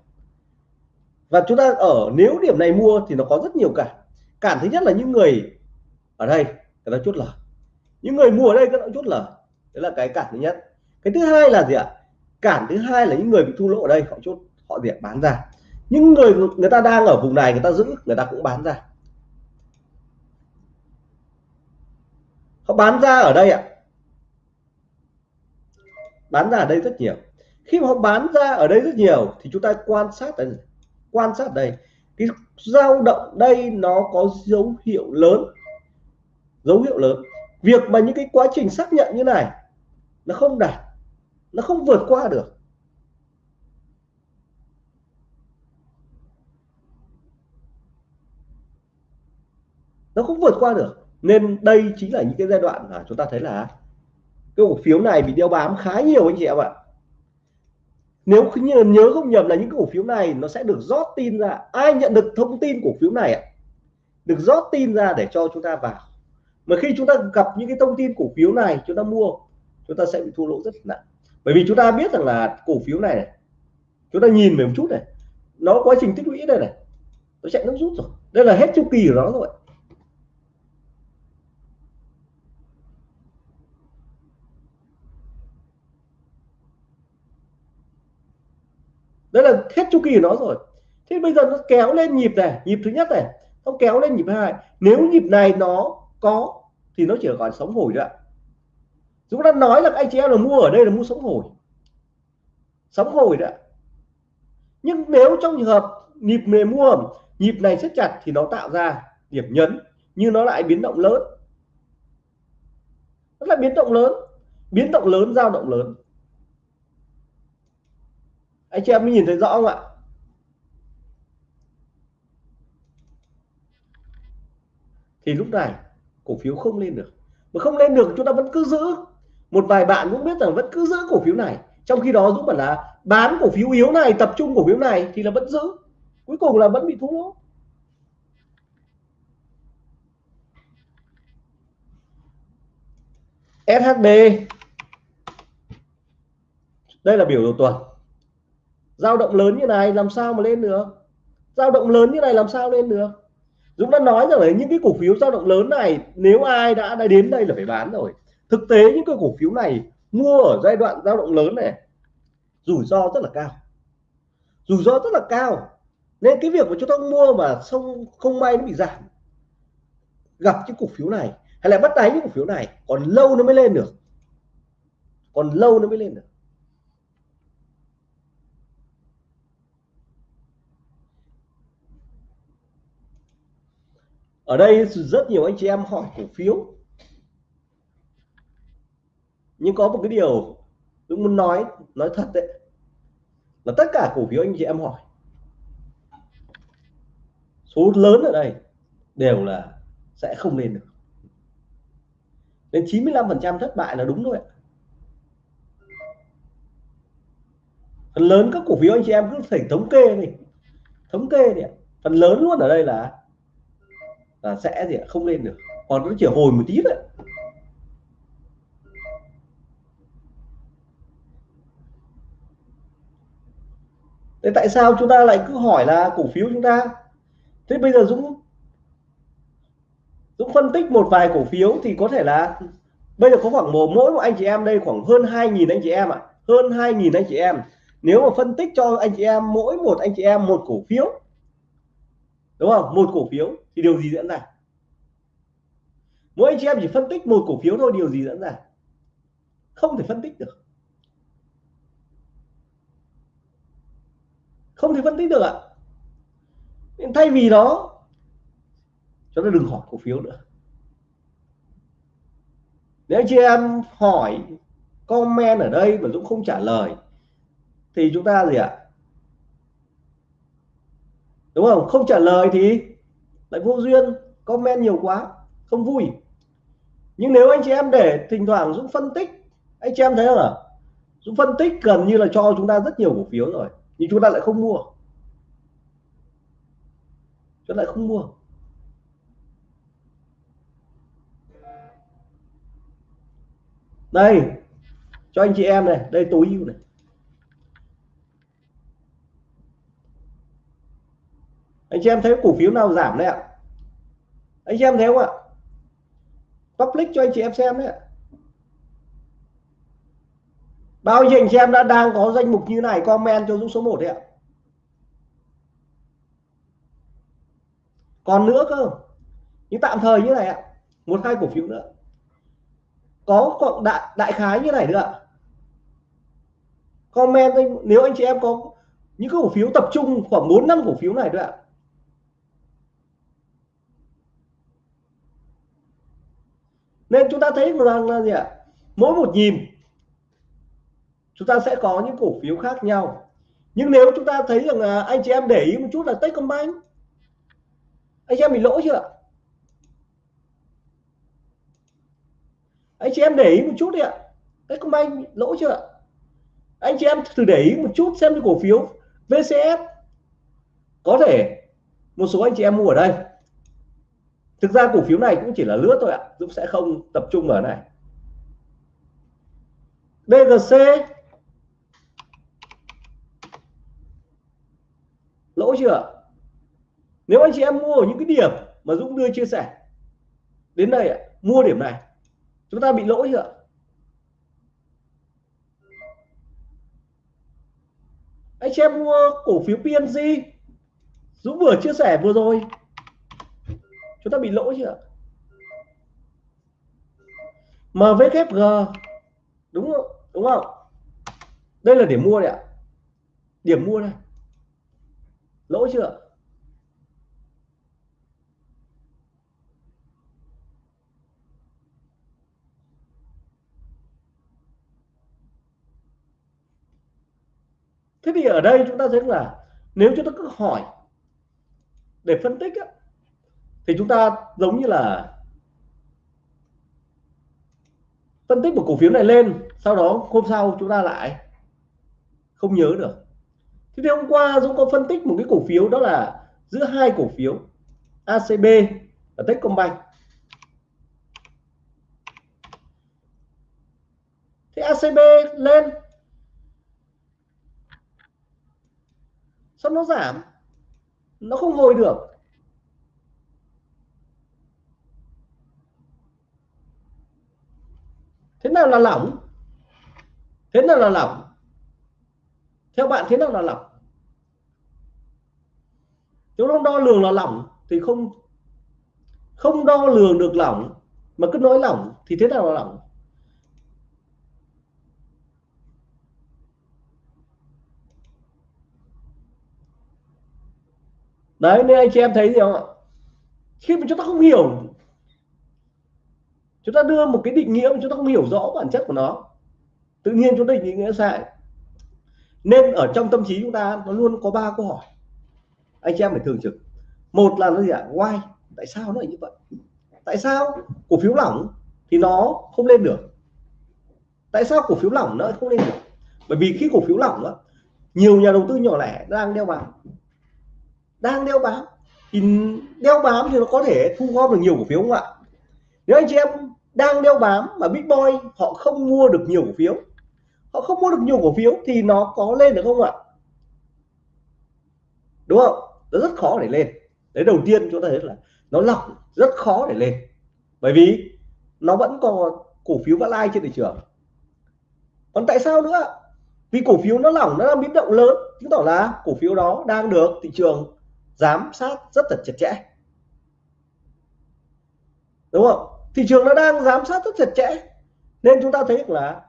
và chúng ta ở, nếu điểm này mua thì nó có rất nhiều cả cản thứ nhất là những người ở đây, người ta chốt lời những người mua ở đây các chốt lời đấy là cái cản thứ nhất. Cái thứ hai là gì ạ? Cản thứ hai là những người bị thua lỗ ở đây, họ chốt, họ việc bán ra những người người ta đang ở vùng này, người ta giữ, người ta cũng bán ra. Họ bán ra ở đây ạ. Bán ra ở đây rất nhiều. Khi mà họ bán ra ở đây rất nhiều, thì chúng ta quan sát đây quan sát đây. Cái dao động đây nó có dấu hiệu lớn. Dấu hiệu lớn. Việc mà những cái quá trình xác nhận như này, nó không đạt, nó không vượt qua được. Nó không vượt qua được. Nên đây chính là những cái giai đoạn mà chúng ta thấy là cái cổ phiếu này bị đeo bám khá nhiều anh chị em ạ. Nếu như nhớ không nhầm là những cổ phiếu này nó sẽ được rót tin ra. Ai nhận được thông tin cổ phiếu này ạ? Được rót tin ra để cho chúng ta vào. Mà khi chúng ta gặp những cái thông tin cổ phiếu này chúng ta mua chúng ta sẽ bị thua lỗ rất nặng. Bởi vì chúng ta biết rằng là cổ phiếu này, này chúng ta nhìn về một chút này nó quá trình tích lũy đây này nó chạy nước rút rồi. Đây là hết chu kỳ của nó rồi. Đấy là hết chu kỳ của nó rồi. Thế bây giờ nó kéo lên nhịp này, nhịp thứ nhất này, nó kéo lên nhịp hai. Nếu nhịp này nó có, thì nó chỉ còn sống hồi nữa chúng ta nói là anh chị em là mua ở đây là mua sống hồi. Sống hồi đó nhưng nếu trong trường hợp nhịp này mua nhịp này siết chặt thì nó tạo ra điểm nhấn nhưng nó lại biến động lớn. Nó là biến động lớn. Biến động lớn, dao động lớn anh chị em mới nhìn thấy rõ không ạ? Thì lúc này, cổ phiếu không lên được. Mà không lên được chúng ta vẫn cứ giữ. Một vài bạn cũng biết rằng vẫn cứ giữ cổ phiếu này. Trong khi đó Dũng bảo là bán cổ phiếu yếu này, tập trung cổ phiếu này thì là vẫn giữ. Cuối cùng là vẫn bị thua. SHB đây là biểu đồ tuần dao động lớn như này làm sao mà lên được? Dao động lớn như này làm sao lên được? Dũng đã nói rằng là những cái cổ phiếu dao động lớn này, nếu ai đã đã đến đây là phải bán rồi. Thực tế những cái cổ phiếu này mua ở giai đoạn dao động lớn này, rủi ro rất là cao. Rủi ro rất là cao. Nên cái việc mà chúng ta mua mà không không may nó bị giảm, gặp cái cổ phiếu này, hay là bắt đáy những cổ phiếu này, còn lâu nó mới lên được. Còn lâu nó mới lên được. Ở đây rất nhiều anh chị em hỏi cổ phiếu. Nhưng có một cái điều tôi muốn nói nói thật đấy, là tất cả cổ phiếu anh chị em hỏi, số lớn ở đây đều là sẽ không lên được. Đến 95% thất bại là đúng thôi ạ. Phần lớn các cổ phiếu anh chị em cứ phải thống kê đi, thống kê đi phần lớn luôn ở đây là là sẽ gì không lên được. Còn nó chỉ hồi một tí thôi. Thế tại sao chúng ta lại cứ hỏi là cổ phiếu chúng ta? Thế bây giờ Dũng Dũng phân tích một vài cổ phiếu thì có thể là bây giờ có khoảng một mỗi một anh chị em đây khoảng hơn 2.000 anh chị em ạ. À. hơn 2.000 anh chị em. Nếu mà phân tích cho anh chị em, mỗi một anh chị em một cổ phiếu đúng không? Một cổ phiếu thì điều gì diễn ra? Mỗi anh chị em chỉ phân tích một cổ phiếu thôi, điều gì diễn ra? Không thể phân tích được. Không thể phân tích được ạ. Nên thay vì đó chúng ta đừng hỏi cổ phiếu nữa. Nếu anh chị em hỏi, comment ở đây mà Dũng không trả lời, thì chúng ta gì ạ? Đúng không? Không trả lời thì lại vô duyên, comment nhiều quá, không vui. Nhưng nếu anh chị em để thỉnh thoảng Dũng phân tích, anh chị em thấy không ạ? Dũng phân tích gần như là cho chúng ta rất nhiều cổ phiếu rồi, nhưng chúng ta lại không mua. Chúng ta lại không mua. Đây, cho anh chị em này, đây tối ưu này. Anh chị em thấy cổ phiếu nào giảm đấy ạ? Anh chị em thấy không ạ? Public cho anh chị em xem đấy ạ. Bao nhiêu anh chị em đã đang có danh mục như này, comment cho Dũng số 1 đấy ạ. Còn nữa cơ. Nhưng tạm thời như này ạ. Một hai cổ phiếu nữa. Có cộng đại đại khái như này nữa ạ. Comment, nếu anh chị em có những cổ phiếu tập trung khoảng 4 năm cổ phiếu này nữa ạ. Nên chúng ta thấy rằng là gì ạ? Mỗi một nhìn chúng ta sẽ có những cổ phiếu khác nhau. Nhưng nếu chúng ta thấy rằng là anh chị em để ý một chút là Techcombank. Anh chị em bị lỗ chưa anh chị em để ý một chút đi ạ. Techcombank lỗ chưa anh chị em thử để ý một chút xem cái cổ phiếu VCS có thể một số anh chị em mua ở đây thực ra cổ phiếu này cũng chỉ là lướt thôi ạ, Dũng sẽ không tập trung ở này. BGC lỗ chưa? Nếu anh chị em mua ở những cái điểm mà Dũng đưa chia sẻ, đến đây ạ, mua điểm này, chúng ta bị lỗ chưa anh chị em mua cổ phiếu PNG Dũng vừa chia sẻ vừa rồi chúng ta bị lỗi chưa MVKG đúng không? Đúng không? Đây là điểm mua đấy ạ. Điểm mua đây. Lỗi chưa thế thì ở đây chúng ta thấy là nếu chúng ta cứ hỏi để phân tích á, thì chúng ta giống như là phân tích một cổ phiếu này lên, sau đó hôm sau chúng ta lại không nhớ được. Thế thì hôm qua Dũng có phân tích một cái cổ phiếu, đó là giữa hai cổ phiếu ACB và Techcombank. Thì ACB lên, sao nó giảm? Nó không hồi được. Thế nào là lỏng? Thế nào là lỏng? Theo bạn, thế nào là lỏng? Nếu nó đo lường là lỏng thì không không đo lường được lỏng, mà cứ nói lỏng thì thế nào là lỏng? Đấy, nên anh chị em thấy gì không ạ? Khi mà chúng ta không hiểu chúng ta đưa một cái định nghĩa mà chúng ta không hiểu rõ bản chất của nó. Tự nhiên chúng ta định nghĩa sai. Nên ở trong tâm trí chúng ta nó luôn có ba câu hỏi. Anh chị em phải thường trực. Một là nó gì ạ? Why? Tại sao nó lại như vậy? Tại sao cổ phiếu lỏng thì nó không lên được? Tại sao cổ phiếu lỏng nó không lên được? Bởi vì khi cổ phiếu lỏng đó, nhiều nhà đầu tư nhỏ lẻ đang đeo bám. Đang đeo bám. Thì đeo bám thì nó có thể thu gom được nhiều cổ phiếu không ạ? Nếu anh chị em đang đeo bám mà big boy, họ không mua được nhiều cổ phiếu. Họ không mua được nhiều cổ phiếu thì nó có lên được không ạ? Đúng không? Nó rất khó để lên. Đấy, đầu tiên chúng ta thấy là nó lỏng rất khó để lên. Bởi vì nó vẫn còn cổ phiếu vã lai trên thị trường. Còn tại sao nữa? Vì cổ phiếu nó lỏng, nó đang biến động lớn. Chứng tỏ là cổ phiếu đó đang được thị trường giám sát rất là chặt chẽ đúng không? Thị trường nó đang giám sát rất chặt chẽ. Nên chúng ta thấy là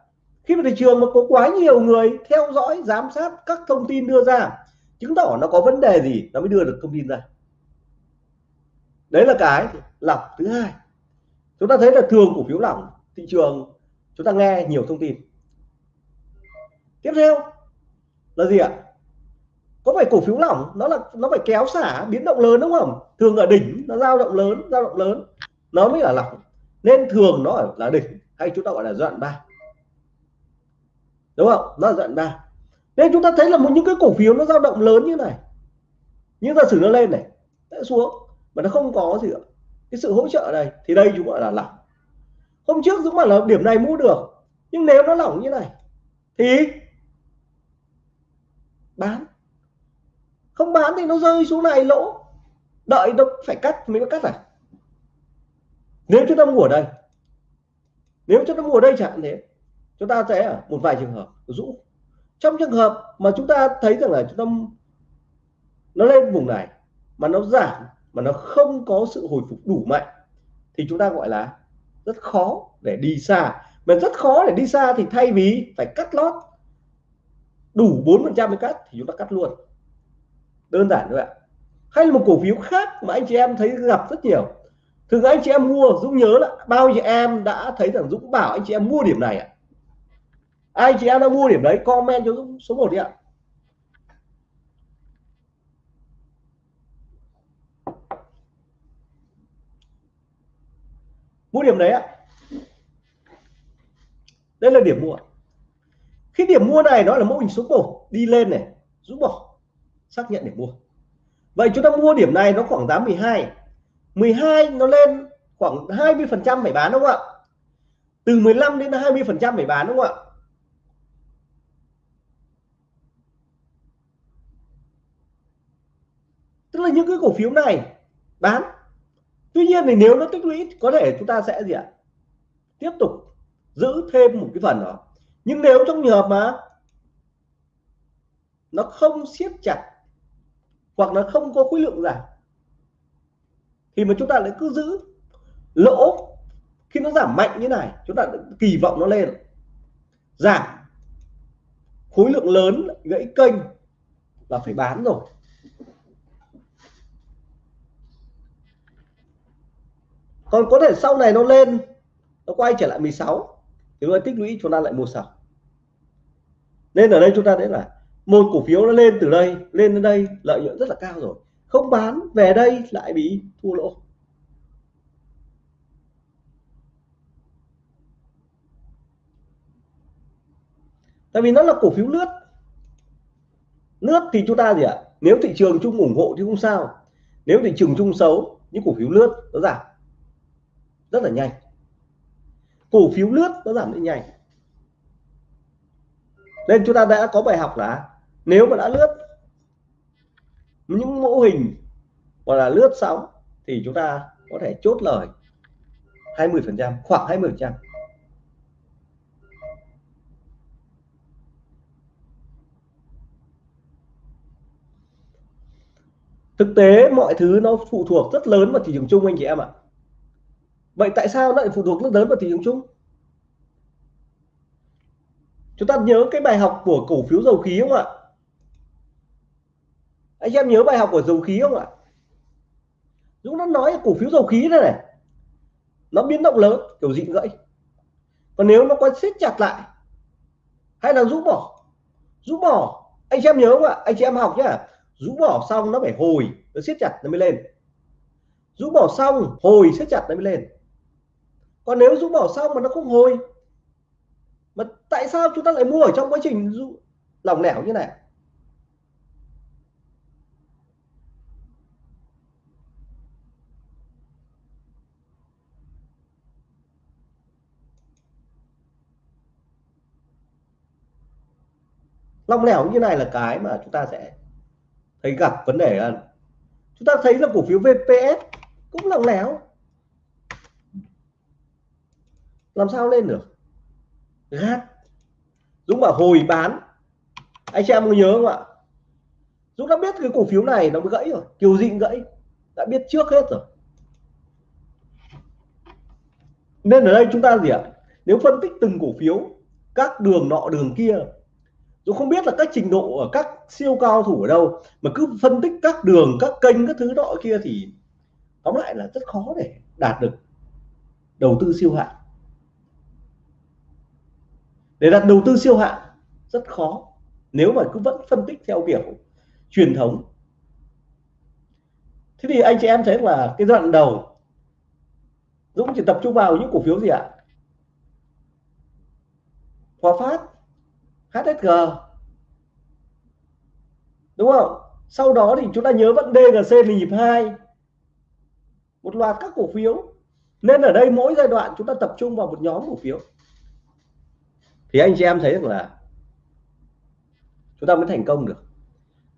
khi mà thị trường mà có quá nhiều người theo dõi, giám sát các thông tin đưa ra, chứng tỏ nó có vấn đề gì, nó mới đưa được thông tin ra. Đấy là cái lọc thứ hai. Chúng ta thấy là thường cổ phiếu lỏng, thị trường, chúng ta nghe nhiều thông tin. Tiếp theo là gì ạ? Có phải cổ phiếu lỏng nó là, nó phải kéo xả biến động lớn đúng không? Thường ở đỉnh nó dao động lớn, dao động lớn nó mới là lỏng. Nên thường nó ở là đỉnh, hay chúng ta gọi là đoạn ba. Đúng không? Nó là đoạn ba. Nên chúng ta thấy là một những cái cổ phiếu nó dao động lớn như này. Nhưng giả sử nó lên này, sẽ xuống, mà nó không có gì cả. cái sự hỗ trợ đây, thì đây chúng gọi là lỏng. Hôm trước dũng bảo là điểm này mua được, nhưng nếu nó lỏng như này, thì bán. Không bán thì nó rơi xuống này lỗ. Đợi nó phải cắt mới có cắt à nếu chúng ta mua ở đây, nếu chúng ta mua ở đây chẳng thế, chúng ta sẽ ở một vài trường hợp rũ. Trong trường hợp mà chúng ta thấy rằng là chúng ta nó lên vùng này, mà nó giảm, mà nó không có sự hồi phục đủ mạnh, thì chúng ta gọi là rất khó để đi xa. Mà rất khó để đi xa thì thay vì phải cắt lót đủ 4 phần trăm mới cắt thì chúng ta cắt luôn. Đơn giản thôi ạ. Hay là một cổ phiếu khác mà anh chị em thấy gặp rất nhiều thường anh chị em mua, Dũng nhớ là bao nhiêu em đã thấy rằng Dũng bảo anh chị em mua điểm này ạ? Ai chị em đã mua điểm đấy, comment cho Dũng số 1 đi ạ. Mua điểm đấy ạ. Đây là điểm mua khi điểm mua này nó là mẫu hình số 1 đi lên này rút bỏ, xác nhận để mua. Vậy chúng ta mua điểm này nó khoảng giá 12 12 nó lên khoảng 20 phần trăm phải bán đúng không ạ? Từ 15 đến 20 phần trăm phải bán đúng không ạ? Tức là những cái cổ phiếu này bán. Tuy nhiên thì nếu nó tích lũy, có thể chúng ta sẽ gì ạ? Tiếp tục giữ thêm một cái phần đó. Nhưng nếu trong trường hợp mà nó không siết chặt hoặc là không có khối lượng giảm thì mà chúng ta lại cứ giữ lỗ khi nó giảm mạnh như này, chúng ta kỳ vọng nó lên. Giảm khối lượng lớn gãy kênh là phải bán rồi. Còn có thể sau này nó lên, nó quay trở lại 16 thì nó tích lũy chúng ta lại mua sau nên ở đây chúng ta thấy là một cổ phiếu nó lên từ đây, lên đến đây, lợi nhuận rất là cao rồi không bán, về đây lại bị thua lỗ. Tại vì nó là cổ phiếu lướt. Lướt thì chúng ta gì ạ? Nếu thị trường chung ủng hộ thì không sao. Nếu thị trường chung xấu những cổ phiếu lướt nó giảm. Rất là nhanh. Cổ phiếu lướt nó giảm rất nhanh. Nên chúng ta đã có bài học là nếu mà đã lướt những mô hình hoặc là lướt sóng thì chúng ta có thể chốt lời 20 phần trăm, khoảng 20 phần trăm. Thực tế mọi thứ nó phụ thuộc rất lớn vào thị trường chung, anh chị em ạ. Vậy tại sao nó lại phụ thuộc rất lớn vào thị trường chung? Chúng ta nhớ cái bài học của cổ phiếu dầu khí không ạ? Anh em nhớ bài học của dầu khí không ạ? Dũng nó nói cổ phiếu dầu khí này này, nó biến động lớn, kiểu dị gãy còn nếu nó có siết chặt lại, hay là rũ bỏ rũ bỏ, anh chị em nhớ không ạ? Anh chị em học nhá, rũ bỏ xong nó phải hồi, nó siết chặt nó mới lên. Rũ bỏ xong, hồi siết chặt nó mới lên. Còn nếu rũ bỏ xong mà nó không hồi, mà tại sao chúng ta lại mua ở trong quá trình lỏng lẻo như này? Long lẻo như này là cái mà chúng ta sẽ thấy gặp vấn đề là chúng ta thấy là cổ phiếu VPS cũng lỏng lẻo. Làm sao lên được? Gắt Dũng bảo hồi bán. Anh chị em có nhớ không ạ? Dũng đã biết cái cổ phiếu này nó gãy rồi. Kiều dịnh gãy. Đã biết trước hết rồi. Nên ở đây chúng ta gì ạ? Nếu phân tích từng cổ phiếu, các đường nọ, đường kia Dũng không biết là các trình độ ở các siêu cao thủ ở đâu, mà cứ phân tích các đường, các kênh, các thứ nọ kia thì tóm lại là rất khó để đạt được đầu tư siêu hạng. Để đạt đầu tư siêu hạng rất khó, nếu mà cứ vẫn phân tích theo kiểu truyền thống. Thế thì anh chị em thấy là cái đoạn đầu, Dũng chỉ tập trung vào những cổ phiếu gì ạ? Hòa Phát. HSG đúng không? Sau đó thì chúng ta nhớ vẫn DGC là nhịp hai. Một loạt các cổ phiếu. Nên ở đây mỗi giai đoạn chúng ta tập trung vào một nhóm cổ phiếu. Thì anh chị em thấy rằng là chúng ta mới thành công được.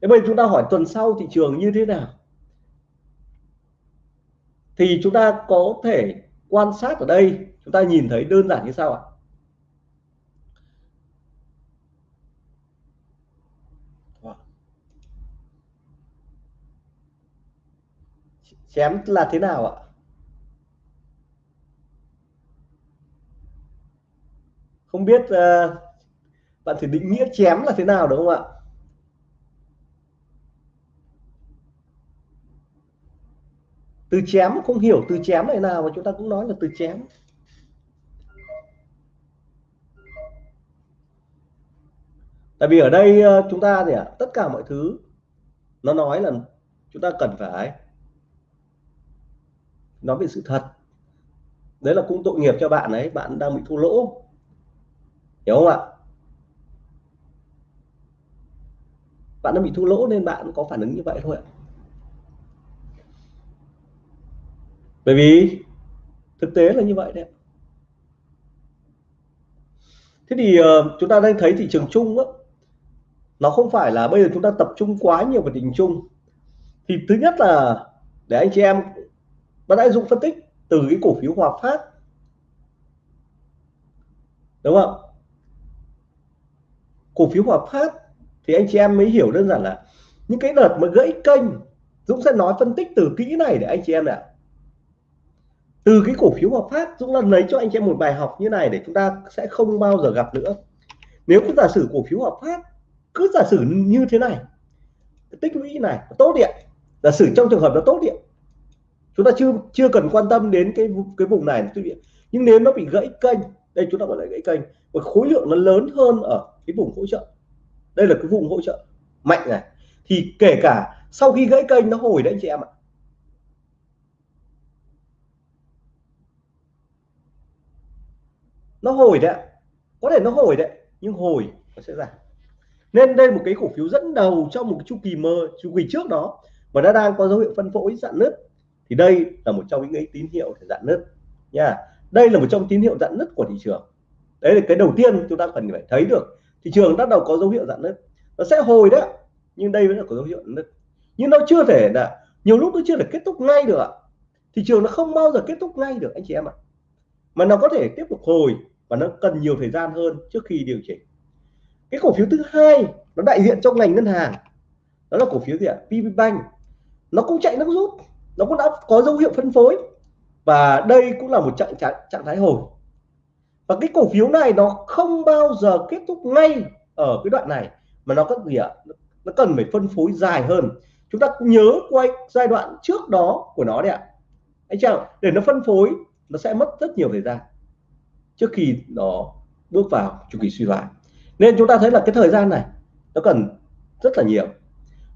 Thế bây giờ chúng ta hỏi tuần sau thị trường như thế nào? Thì chúng ta có thể quan sát ở đây. Chúng ta nhìn thấy đơn giản như sau ạ. Chém là thế nào ạ? Không biết uh, bạn thử định nghĩa chém là thế nào đúng không ạ? Từ chém không hiểu từ chém này nào mà chúng ta cũng nói là từ chém. Tại vì ở đây ờ, chúng ta thì tất cả mọi thứ nó nói là chúng ta cần phải nói về sự thật. Đấy là cũng tội nghiệp cho bạn ấy bạn đang bị thua lỗ. Hiểu không ạ? Bạn đang bị thua lỗ nên bạn có phản ứng như vậy thôi ạ. Bởi vì thực tế là như vậy đấy thế thì uh, chúng ta đang thấy thị trường chung á nó không phải là bây giờ chúng ta tập trung quá nhiều vào thị trường chung. Thì thứ nhất là để anh chị em bạn đã dùng phân tích từ cái cổ phiếu Hòa Phát. Đúng không? Cổ phiếu Hòa Phát thì anh chị em mới hiểu đơn giản là những cái đợt mà gãy kênh, Dũng sẽ nói phân tích từ kỹ này để anh chị em ạ. Từ cái cổ phiếu Hòa Phát, Dũng lần lấy cho anh chị em một bài học như này để chúng ta sẽ không bao giờ gặp nữa. Nếu cứ giả sử cổ phiếu Hòa Phát cứ giả sử như thế này, tích lũy này, tốt điện. Giả sử trong trường hợp nó tốt điện chúng ta chưa chưa cần quan tâm đến cái cái vùng này. Nhưng nếu nó bị gãy kênh, đây chúng ta gọi là gãy kênh, và khối lượng nó lớn hơn ở cái vùng hỗ trợ. Đây là cái vùng hỗ trợ mạnh này. Thì kể cả sau khi gãy kênh nó hồi đấy anh chị em ạ. Nó hồi đấy có thể nó hồi đấy, nhưng hồi nó sẽ giảm nên đây một cái cổ phiếu dẫn đầu trong một chu kỳ mơ, chu kỳ trước đó, và nó đang có dấu hiệu phân phối dạn nứt thì đây là một trong những cái tín hiệu để dạn nứt nha. Đây là một trong tín hiệu dạn nứt của thị trường. Đấy là cái đầu tiên chúng ta cần phải thấy được. Thị trường bắt đầu có dấu hiệu dạn nứt. Nó sẽ hồi đấy nhưng đây vẫn là có dấu hiệu nứt. Nhưng nó chưa thể là, nhiều lúc nó chưa thể kết thúc ngay được thị trường nó không bao giờ kết thúc ngay được, anh chị em ạ. Mà nó có thể tiếp tục hồi và nó cần nhiều thời gian hơn trước khi điều chỉnh. Cái cổ phiếu thứ hai, nó đại diện trong ngành ngân hàng. Đó là cổ phiếu gì ạ? PB Bank. Nó cũng chạy nó rút nó cũng đã có dấu hiệu phân phối. Và đây cũng là một trạng trạng, trạng thái hồi. Và cái cổ phiếu này nó không bao giờ kết thúc ngay ở cái đoạn này mà nó có gì ạ? Nó cần phải phân phối dài hơn. Chúng ta nhớ quay giai đoạn trước đó của nó đấy ạ. Anh chàng để nó phân phối nó sẽ mất rất nhiều thời gian trước khi nó bước vào chu kỳ suy thoái. Nên chúng ta thấy là cái thời gian này nó cần rất là nhiều.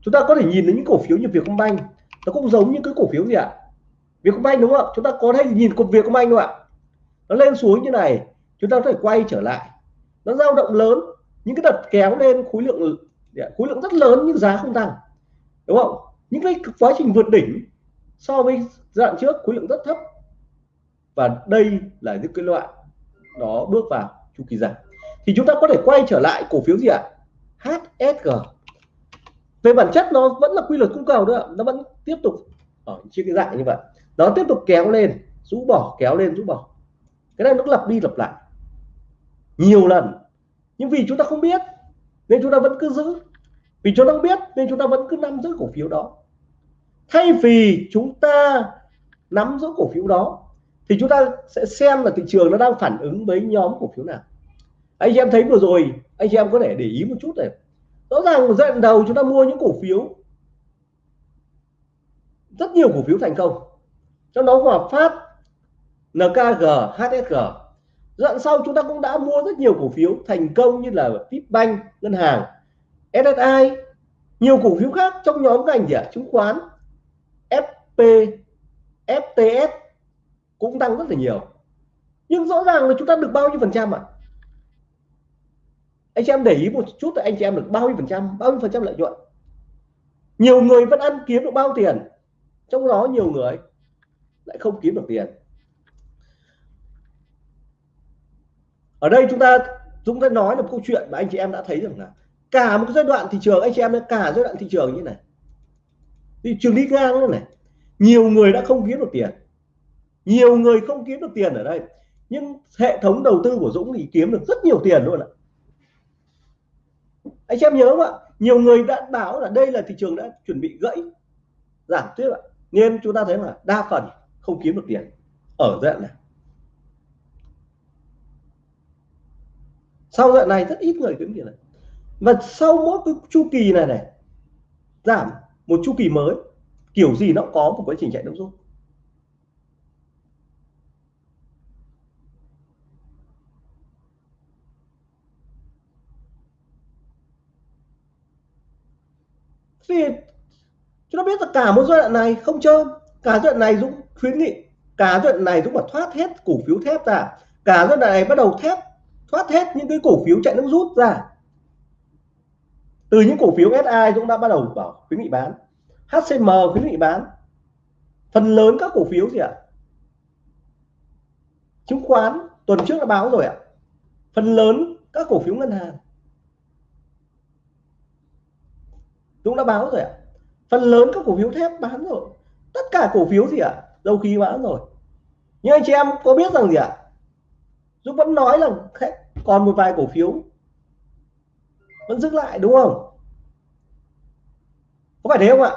Chúng ta có thể nhìn đến những cổ phiếu như Vietcombank nó cũng giống như cái cổ phiếu gì ạ? Vietcombank đúng không ạ, chúng ta có thể nhìn cục Vietcombank không ạ. Nó lên xuống như này chúng ta có thể quay trở lại. Nó dao động lớn những cái đợt kéo lên khối lượng dạ, khối lượng rất lớn nhưng giá không tăng đúng không? Những cái quá trình vượt đỉnh so với giai đoạn trước khối lượng rất thấp. Và đây là những cái loại đó bước vào chu kỳ giảm. Thì chúng ta có thể quay trở lại cổ phiếu gì ạ? HSG về bản chất nó vẫn là quy luật cung cầu nữa nó vẫn tiếp tục ở trên cái dạng như vậy. Nó tiếp tục kéo lên, rũ bỏ, kéo lên, rũ bỏ. Cái này nó lặp đi lặp lại. Nhiều lần. Nhưng vì chúng ta không biết, nên chúng ta vẫn cứ giữ. Vì chúng ta không biết, nên chúng ta vẫn cứ nắm giữ cổ phiếu đó. Thay vì chúng ta nắm giữ cổ phiếu đó, thì chúng ta sẽ xem là thị trường nó đang phản ứng với nhóm cổ phiếu nào. Anh chị em thấy vừa rồi, anh chị em có thể để ý một chút này. Rõ ràng giai đoạn đầu chúng ta mua những cổ phiếu rất nhiều cổ phiếu thành công. Trong đó Hòa Phát NKG HSG dặn sau chúng ta cũng đã mua rất nhiều cổ phiếu thành công như là Vipbank ngân hàng SSI nhiều cổ phiếu khác trong nhóm ngành gì ạ? Chứng khoán FP FTS cũng tăng rất là nhiều. Nhưng rõ ràng là chúng ta được bao nhiêu phần trăm ạ? Anh chị em để ý một chút là anh chị em được bao nhiêu phần trăm, bao nhiêu phần trăm lợi nhuận? Nhiều người vẫn ăn kiếm được bao tiền? Trong đó nhiều người lại không kiếm được tiền. Ở đây chúng ta chúng ta nói là một câu chuyện mà anh chị em đã thấy rằng là cả một cái giai đoạn thị trường, anh chị em cả giai đoạn thị trường như này. Thị trường đi ngang như này. Nhiều người đã không kiếm được tiền. Nhiều người không kiếm được tiền ở đây. Nhưng hệ thống đầu tư của Dũng thì kiếm được rất nhiều tiền luôn ạ. Anh chị em nhớ không ạ? Nhiều người đã báo là đây là thị trường đã chuẩn bị gãy, giảm tiếp ạ nên chúng ta thấy là đa phần không kiếm được tiền ở giai đoạn này. Sau giai đoạn này rất ít người kiếm tiền này. Và sau mỗi cái chu kỳ này này, giảm một chu kỳ mới, kiểu gì nó có một quá trình chạy nước rút. Thì chúng ta biết là cả một giai đoạn này không chơi cả giai đoạn này Dũng khuyến nghị, cả giai đoạn này Dũng phải thoát hết cổ phiếu thép ra, cả giai đoạn này bắt đầu thép, thoát hết những cái cổ phiếu chạy nước rút ra. Từ những cổ phiếu SI Dũng đã bắt đầu bảo khuyến nghị bán. HCM khuyến nghị bán. Phần lớn các cổ phiếu gì ạ? Chứng khoán, tuần trước đã báo rồi ạ. Phần lớn các cổ phiếu ngân hàng. Dũng đã báo rồi ạ phần lớn các cổ phiếu thép bán rồi. Tất cả cổ phiếu gì ạ? Dầu khí bán rồi. Nhưng anh chị em có biết rằng gì ạ? Dũng vẫn nói là còn một vài cổ phiếu vẫn giữ lại, đúng không? Có phải thế không ạ?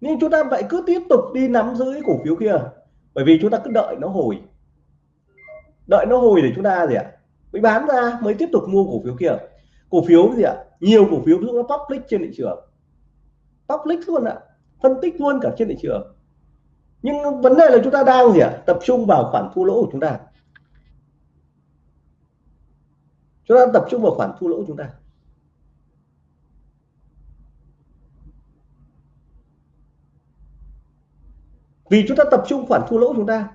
Nhưng chúng ta vậy cứ tiếp tục đi nắm giữ cái cổ phiếu kia. Bởi vì chúng ta cứ đợi nó hồi. Đợi nó hồi để chúng ta gì ạ? Mới bán ra, mới tiếp tục mua cổ phiếu kia cổ phiếu gì ạ? Nhiều cổ phiếu nó public trên thị trường. Public luôn ạ, phân tích luôn cả trên thị trường. Nhưng vấn đề là chúng ta đang gì ạ? Tập trung vào khoản thua lỗ của chúng ta. Chúng ta tập trung vào khoản thua lỗ của chúng ta. Vì chúng ta tập trung khoản thua lỗ của chúng ta.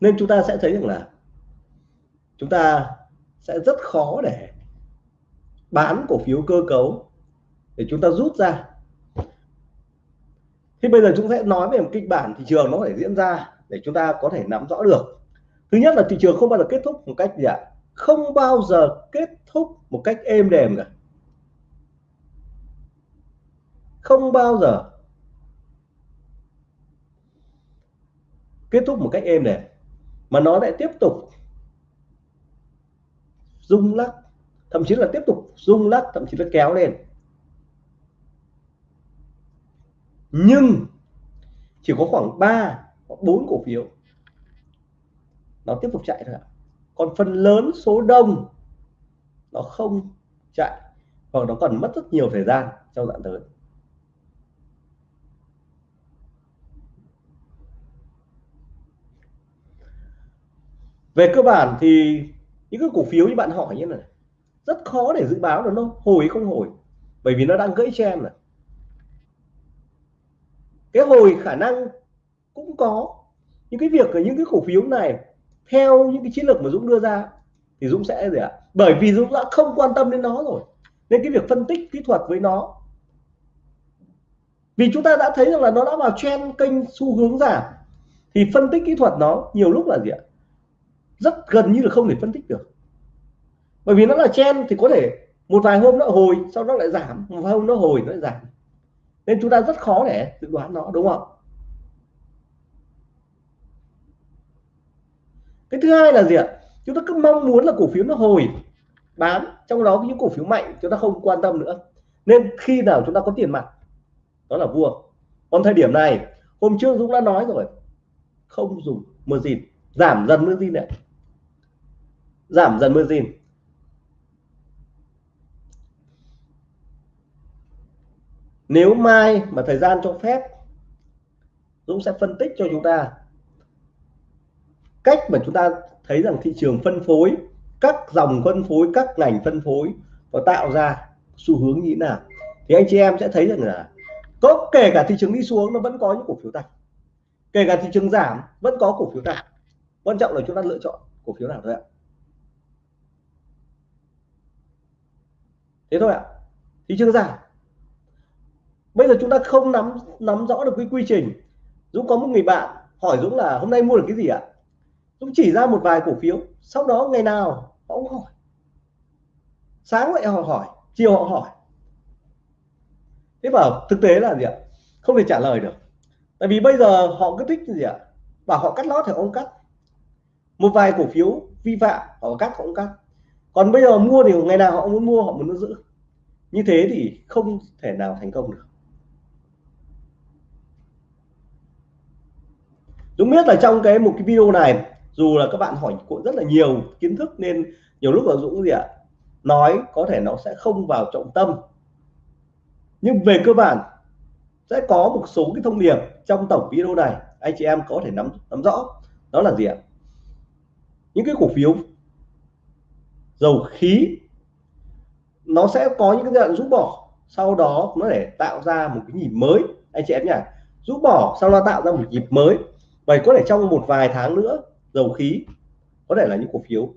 Nên chúng ta sẽ thấy rằng là chúng ta sẽ rất khó để bán cổ phiếu cơ cấu để chúng ta rút ra. Thì bây giờ chúng sẽ nói về một kịch bản thị trường nó phải diễn ra để chúng ta có thể nắm rõ được. Thứ nhất là thị trường không bao giờ kết thúc một cách gì ạ? Không bao giờ kết thúc một cách êm đềm cả. Không bao giờ kết thúc một cách êm đềm mà nó lại tiếp tục rung lắc, thậm chí là tiếp tục rung lắc, thậm chí là kéo lên. Nhưng chỉ có khoảng 3 hoặc 4 cổ phiếu. Nó tiếp tục chạy thôi ạ. Còn phần lớn số đông, nó không chạy. Hoặc nó còn mất rất nhiều thời gian trong đoạn tới. Về cơ bản thì những cái cổ phiếu như bạn hỏi như này, rất khó để dự báo là nó hồi không hồi, bởi vì nó đang gãy chen này. Cái hồi khả năng cũng có những cái việc ở những cái cổ phiếu này theo những cái chiến lược mà Dũng đưa ra thì Dũng sẽ gì ạ? Bởi vì Dũng đã không quan tâm đến nó rồi, nên cái việc phân tích kỹ thuật với nó, vì chúng ta đã thấy rằng là nó đã vào trend kênh xu hướng giảm, thì phân tích kỹ thuật nó nhiều lúc là gì ạ? Rất gần như là không thể phân tích được. Bởi vì nó là chen thì có thể một vài hôm nó hồi, sau đó lại giảm, một vài hôm nó hồi, nó lại giảm. Nên chúng ta rất khó để dự đoán nó, đúng không? Cái thứ hai là gì ạ? Chúng ta cứ mong muốn là cổ phiếu nó hồi, bán, trong đó những cổ phiếu mạnh, chúng ta không quan tâm nữa. Nên khi nào chúng ta có tiền mặt, đó là vua. Còn thời điểm này, hôm trước Dũng đã nói rồi, không dùng margin giảm dần margin này giảm dần margin nếu mai mà thời gian cho phép, Dũng sẽ phân tích cho chúng ta cách mà chúng ta thấy rằng thị trường phân phối, các dòng phân phối, các ngành phân phối và tạo ra xu hướng như thế nào. Thì anh chị em sẽ thấy rằng là có kể cả thị trường đi xuống nó vẫn có những cổ phiếu tăng. Kể cả thị trường giảm vẫn có cổ phiếu tăng. Quan trọng là chúng ta lựa chọn cổ phiếu nào thôi ạ. Thế thôi ạ. Thị trường giảm. Bây giờ chúng ta không nắm nắm rõ được cái quy trình. Dũng có một người bạn hỏi Dũng là hôm nay mua được cái gì ạ? Dũng chỉ ra một vài cổ phiếu. Sau đó ngày nào họ cũng hỏi. Sáng lại họ hỏi, chiều họ hỏi. Thế bảo thực tế là gì ạ? Không thể trả lời được. Tại vì bây giờ họ cứ thích gì ạ? Bảo họ cắt lót thì ông cắt. Một vài cổ phiếu vi phạm, họ cắt, họ cũng cắt còn bây giờ mua thì ngày nào họ muốn mua, họ muốn giữ. Như thế thì không thể nào thành công được. Dũng biết là trong cái một cái video này, dù là các bạn hỏi cũng rất là nhiều kiến thức nên nhiều lúc là Dũng gì ạ? Nói có thể nó sẽ không vào trọng tâm. Nhưng về cơ bản, sẽ có một số cái thông điệp trong tổng video này, anh chị em có thể nắm nắm rõ. Đó là gì ạ? Những cái cổ phiếu dầu khí, nó sẽ có những cái giai đoạn rút bỏ. Sau đó nó để tạo ra một cái nhịp mới. Anh chị em nhỉ rút bỏ, sau đó tạo ra một nhịp mới. Vậy có thể trong một vài tháng nữa, dầu khí có thể là những cổ phiếu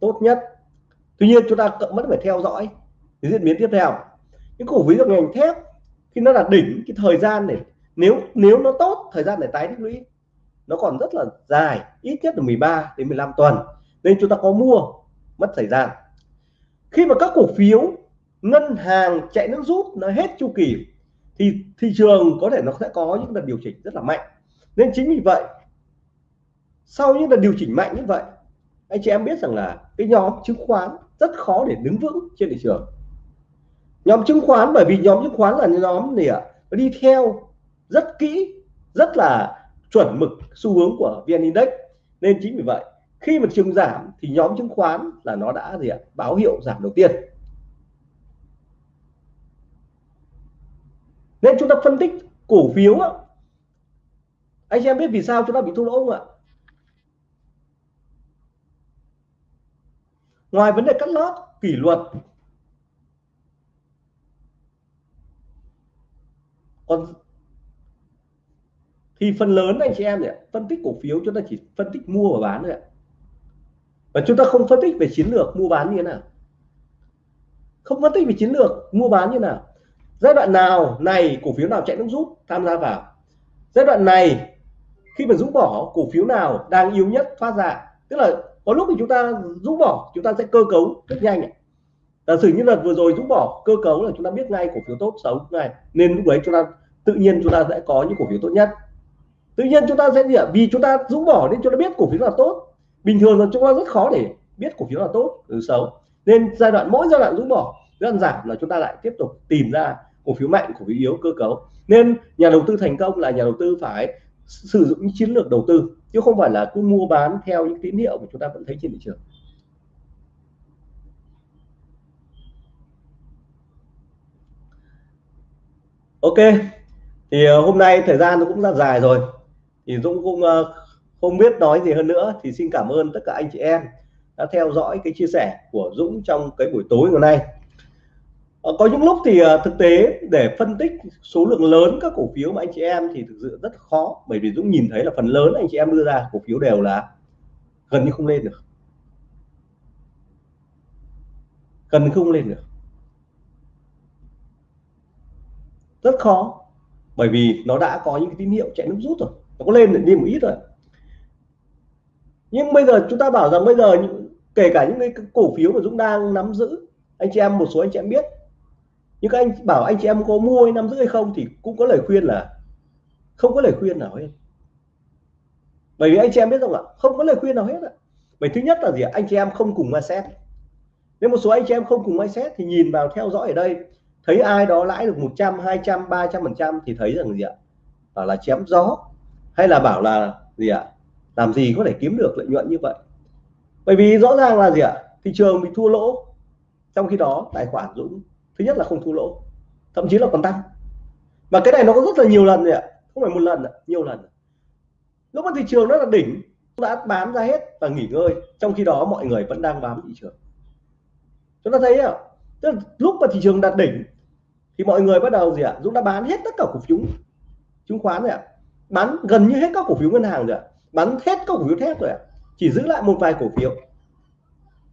tốt nhất. Tuy nhiên chúng ta vẫn phải theo dõi cái diễn biến tiếp theo. Những cổ phiếu ngành thép, khi nó là đỉnh, cái thời gian này nếu nếu nó tốt, thời gian để tái tích lũy, nó còn rất là dài, ít nhất là 13 đến 15 tuần. Nên chúng ta có mua mất thời gian. Khi mà các cổ phiếu, ngân hàng, chạy nước rút nó hết chu kỳ, thì thị trường có thể nó sẽ có những đợt điều chỉnh rất là mạnh. Nên chính vì vậy, sau những đợt điều chỉnh mạnh như vậy, anh chị em biết rằng là cái nhóm chứng khoán rất khó để đứng vững trên thị trường. Nhóm chứng khoán, bởi vì nhóm chứng khoán là nhóm gì ạ? Đi theo rất kỹ, rất là chuẩn mực xu hướng của vn index. Nên chính vì vậy khi mà chứng giảm thì nhóm chứng khoán là nó đã gì ạ? Báo hiệu giảm đầu tiên. Nên chúng ta phân tích cổ phiếu á, anh em biết vì sao chúng ta bị thua lỗ không ạ? Ngoài vấn đề cắt lót kỷ luật. Còn thì phần lớn anh chị em này phân tích cổ phiếu chúng ta chỉ phân tích mua và bán thôi ạ và chúng ta không phân tích về chiến lược mua bán như thế nào. Không phân tích về chiến lược mua bán như thế nào. Giai đoạn nào này cổ phiếu nào chạy nước rút tham gia vào. Giai đoạn này khi mà rũ bỏ cổ phiếu nào đang yếu nhất thoát ra. Tức là có lúc thì chúng ta rũ bỏ, chúng ta sẽ cơ cấu rất nhanh giả sử như là vừa rồi rũ bỏ cơ cấu là chúng ta biết ngay cổ phiếu tốt xấu này nên lúc đấy chúng ta, tự nhiên chúng ta sẽ có những cổ phiếu tốt nhất. Tự nhiên chúng ta sẽ gì ạ? Vì chúng ta rũ bỏ nên chúng ta biết cổ phiếu là tốt bình thường là chúng ta rất khó để biết cổ phiếu là tốt từ xấu. Nên giai đoạn, mỗi giai đoạn rút bỏ giai đoạn giảm là chúng ta lại tiếp tục tìm ra cổ phiếu mạnh, cổ phiếu yếu, cơ cấu. Nên nhà đầu tư thành công là nhà đầu tư phải sử dụng những chiến lược đầu tư, chứ không phải là cứ mua bán theo những tín hiệu mà chúng ta vẫn thấy trên thị trường. Ok, thì ờ, hôm nay thời gian nó cũng rất dài rồi. Thì Dũng cũng ờ, không biết nói gì hơn nữa thì xin cảm ơn tất cả anh chị em đã theo dõi cái chia sẻ của Dũng trong cái buổi tối ngày nay. Ờ, có những lúc thì ờ, thực tế để phân tích số lượng lớn các cổ phiếu mà anh chị em thì thực sự rất khó, bởi vì Dũng nhìn thấy là phần lớn anh chị em đưa ra cổ phiếu đều là gần như không lên được. Gần như không lên được. Rất khó, bởi vì nó đã có những tín hiệu chạy nước rút rồi, nó có lên đi một ít rồi nhưng bây giờ chúng ta bảo rằng bây giờ kể cả những cái cổ phiếu mà Dũng đang nắm giữ, anh chị em, một số anh chị em biết. Nhưng các anh bảo anh chị em có mua, nắm giữ hay không thì cũng có lời khuyên là, không có lời khuyên nào hết. Bởi vì anh chị em biết không ạ? Không có lời khuyên nào hết ạ. Bởi thứ nhất là gì anh chị em không cùng mindset nếu một số anh chị em không cùng mindset thì nhìn vào theo dõi ở đây, thấy ai đó lãi được 100 200 300 phần trăm thì thấy rằng gì ạ? Bảo là chém gió. Hay là bảo là gì ạ? Làm gì có thể kiếm được lợi nhuận như vậy? Bởi vì rõ ràng là gì ạ? Thị trường bị thua lỗ, trong khi đó tài khoản Dũng thứ nhất là không thua lỗ, thậm chí là còn tăng. Mà cái này nó có rất là nhiều lần rồi ạ, không phải một lần nhiều lần. Lúc mà thị trường nó là đỉnh đã bán ra hết và nghỉ ngơi, trong khi đó mọi người vẫn đang bám thị trường. Chúng ta thấy ạ, tức là lúc mà thị trường đạt đỉnh, thì mọi người bắt đầu gì ạ? Dũng đã bán hết tất cả cổ phiếu chứng khoán rồi ạ, bán gần như hết các cổ phiếu ngân hàng rồi ạ bán hết các cổ phiếu thép rồi ạ. Chỉ giữ lại một vài cổ phiếu.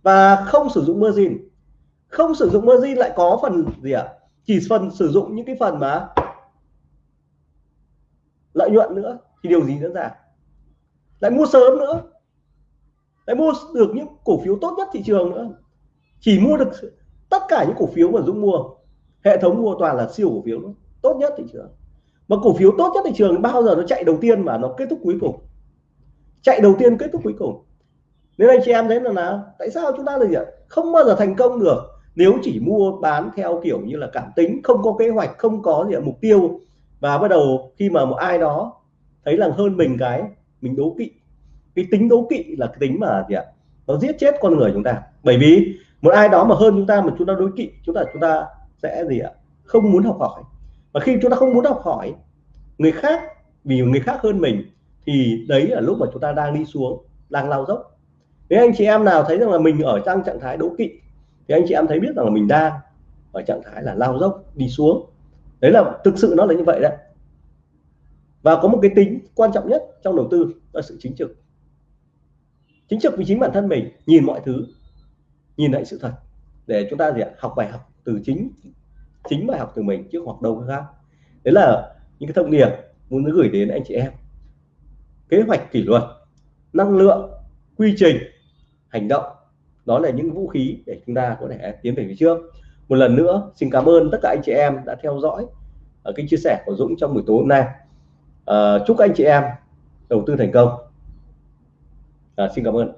Và không sử dụng margin. Không sử dụng margin lại có phần gì ạ? Chỉ phần sử dụng những cái phần mà lợi nhuận nữa, thì điều gì diễn ra? Lại mua sớm nữa. Lại mua được những cổ phiếu tốt nhất thị trường nữa. Chỉ mua được tất cả những cổ phiếu mà Dũng mua. Hệ thống mua toàn là siêu cổ phiếu nữa. tốt nhất thị trường. Mà cổ phiếu tốt nhất thị trường bao giờ nó chạy đầu tiên mà nó kết thúc cuối cùng? Chạy đầu tiên kết thúc cuối cùng. Nên anh chị em thấy là nào? Tại sao chúng ta là gì ạ không bao giờ thành công được nếu chỉ mua bán theo kiểu như là cảm tính, không có kế hoạch, không có gì ạ, mục tiêu. Và bắt đầu khi mà một ai đó thấy là hơn mình cái, mình đố kỵ. Cái tính đố kỵ là cái tính mà gì ạ? Nó giết chết con người chúng ta. Bởi vì một ai đó mà hơn chúng ta mà chúng ta đối kỵ, chúng ta chúng ta sẽ gì ạ? Không muốn học hỏi. Và khi chúng ta không muốn học hỏi, người khác, vì người khác hơn mình thì đấy là lúc mà chúng ta đang đi xuống, đang lao dốc. Nếu anh chị em nào thấy rằng là mình ở trong trạng thái đố kỵ, thì anh chị em thấy biết rằng là mình đang ở trạng thái là lao dốc, đi xuống. Đấy là thực sự nó là như vậy đấy. Và có một cái tính quan trọng nhất trong đầu tư là sự chính trực. Chính trực vì chính bản thân mình, nhìn mọi thứ, nhìn lại sự thật, để chúng ta gì ạ? Học bài học từ chính chính bài học từ mình, chứ hoặc đâu khác. Đấy là những cái thông điệp muốn gửi đến anh chị em kế hoạch kỷ luật năng lượng quy trình hành động. Đó là những vũ khí để chúng ta có thể tiến về phía trước. Một lần nữa xin cảm ơn tất cả anh chị em đã theo dõi ở cái chia sẻ của Dũng trong buổi tối hôm nay. À, chúc anh chị em đầu tư thành công. À, xin cảm ơn.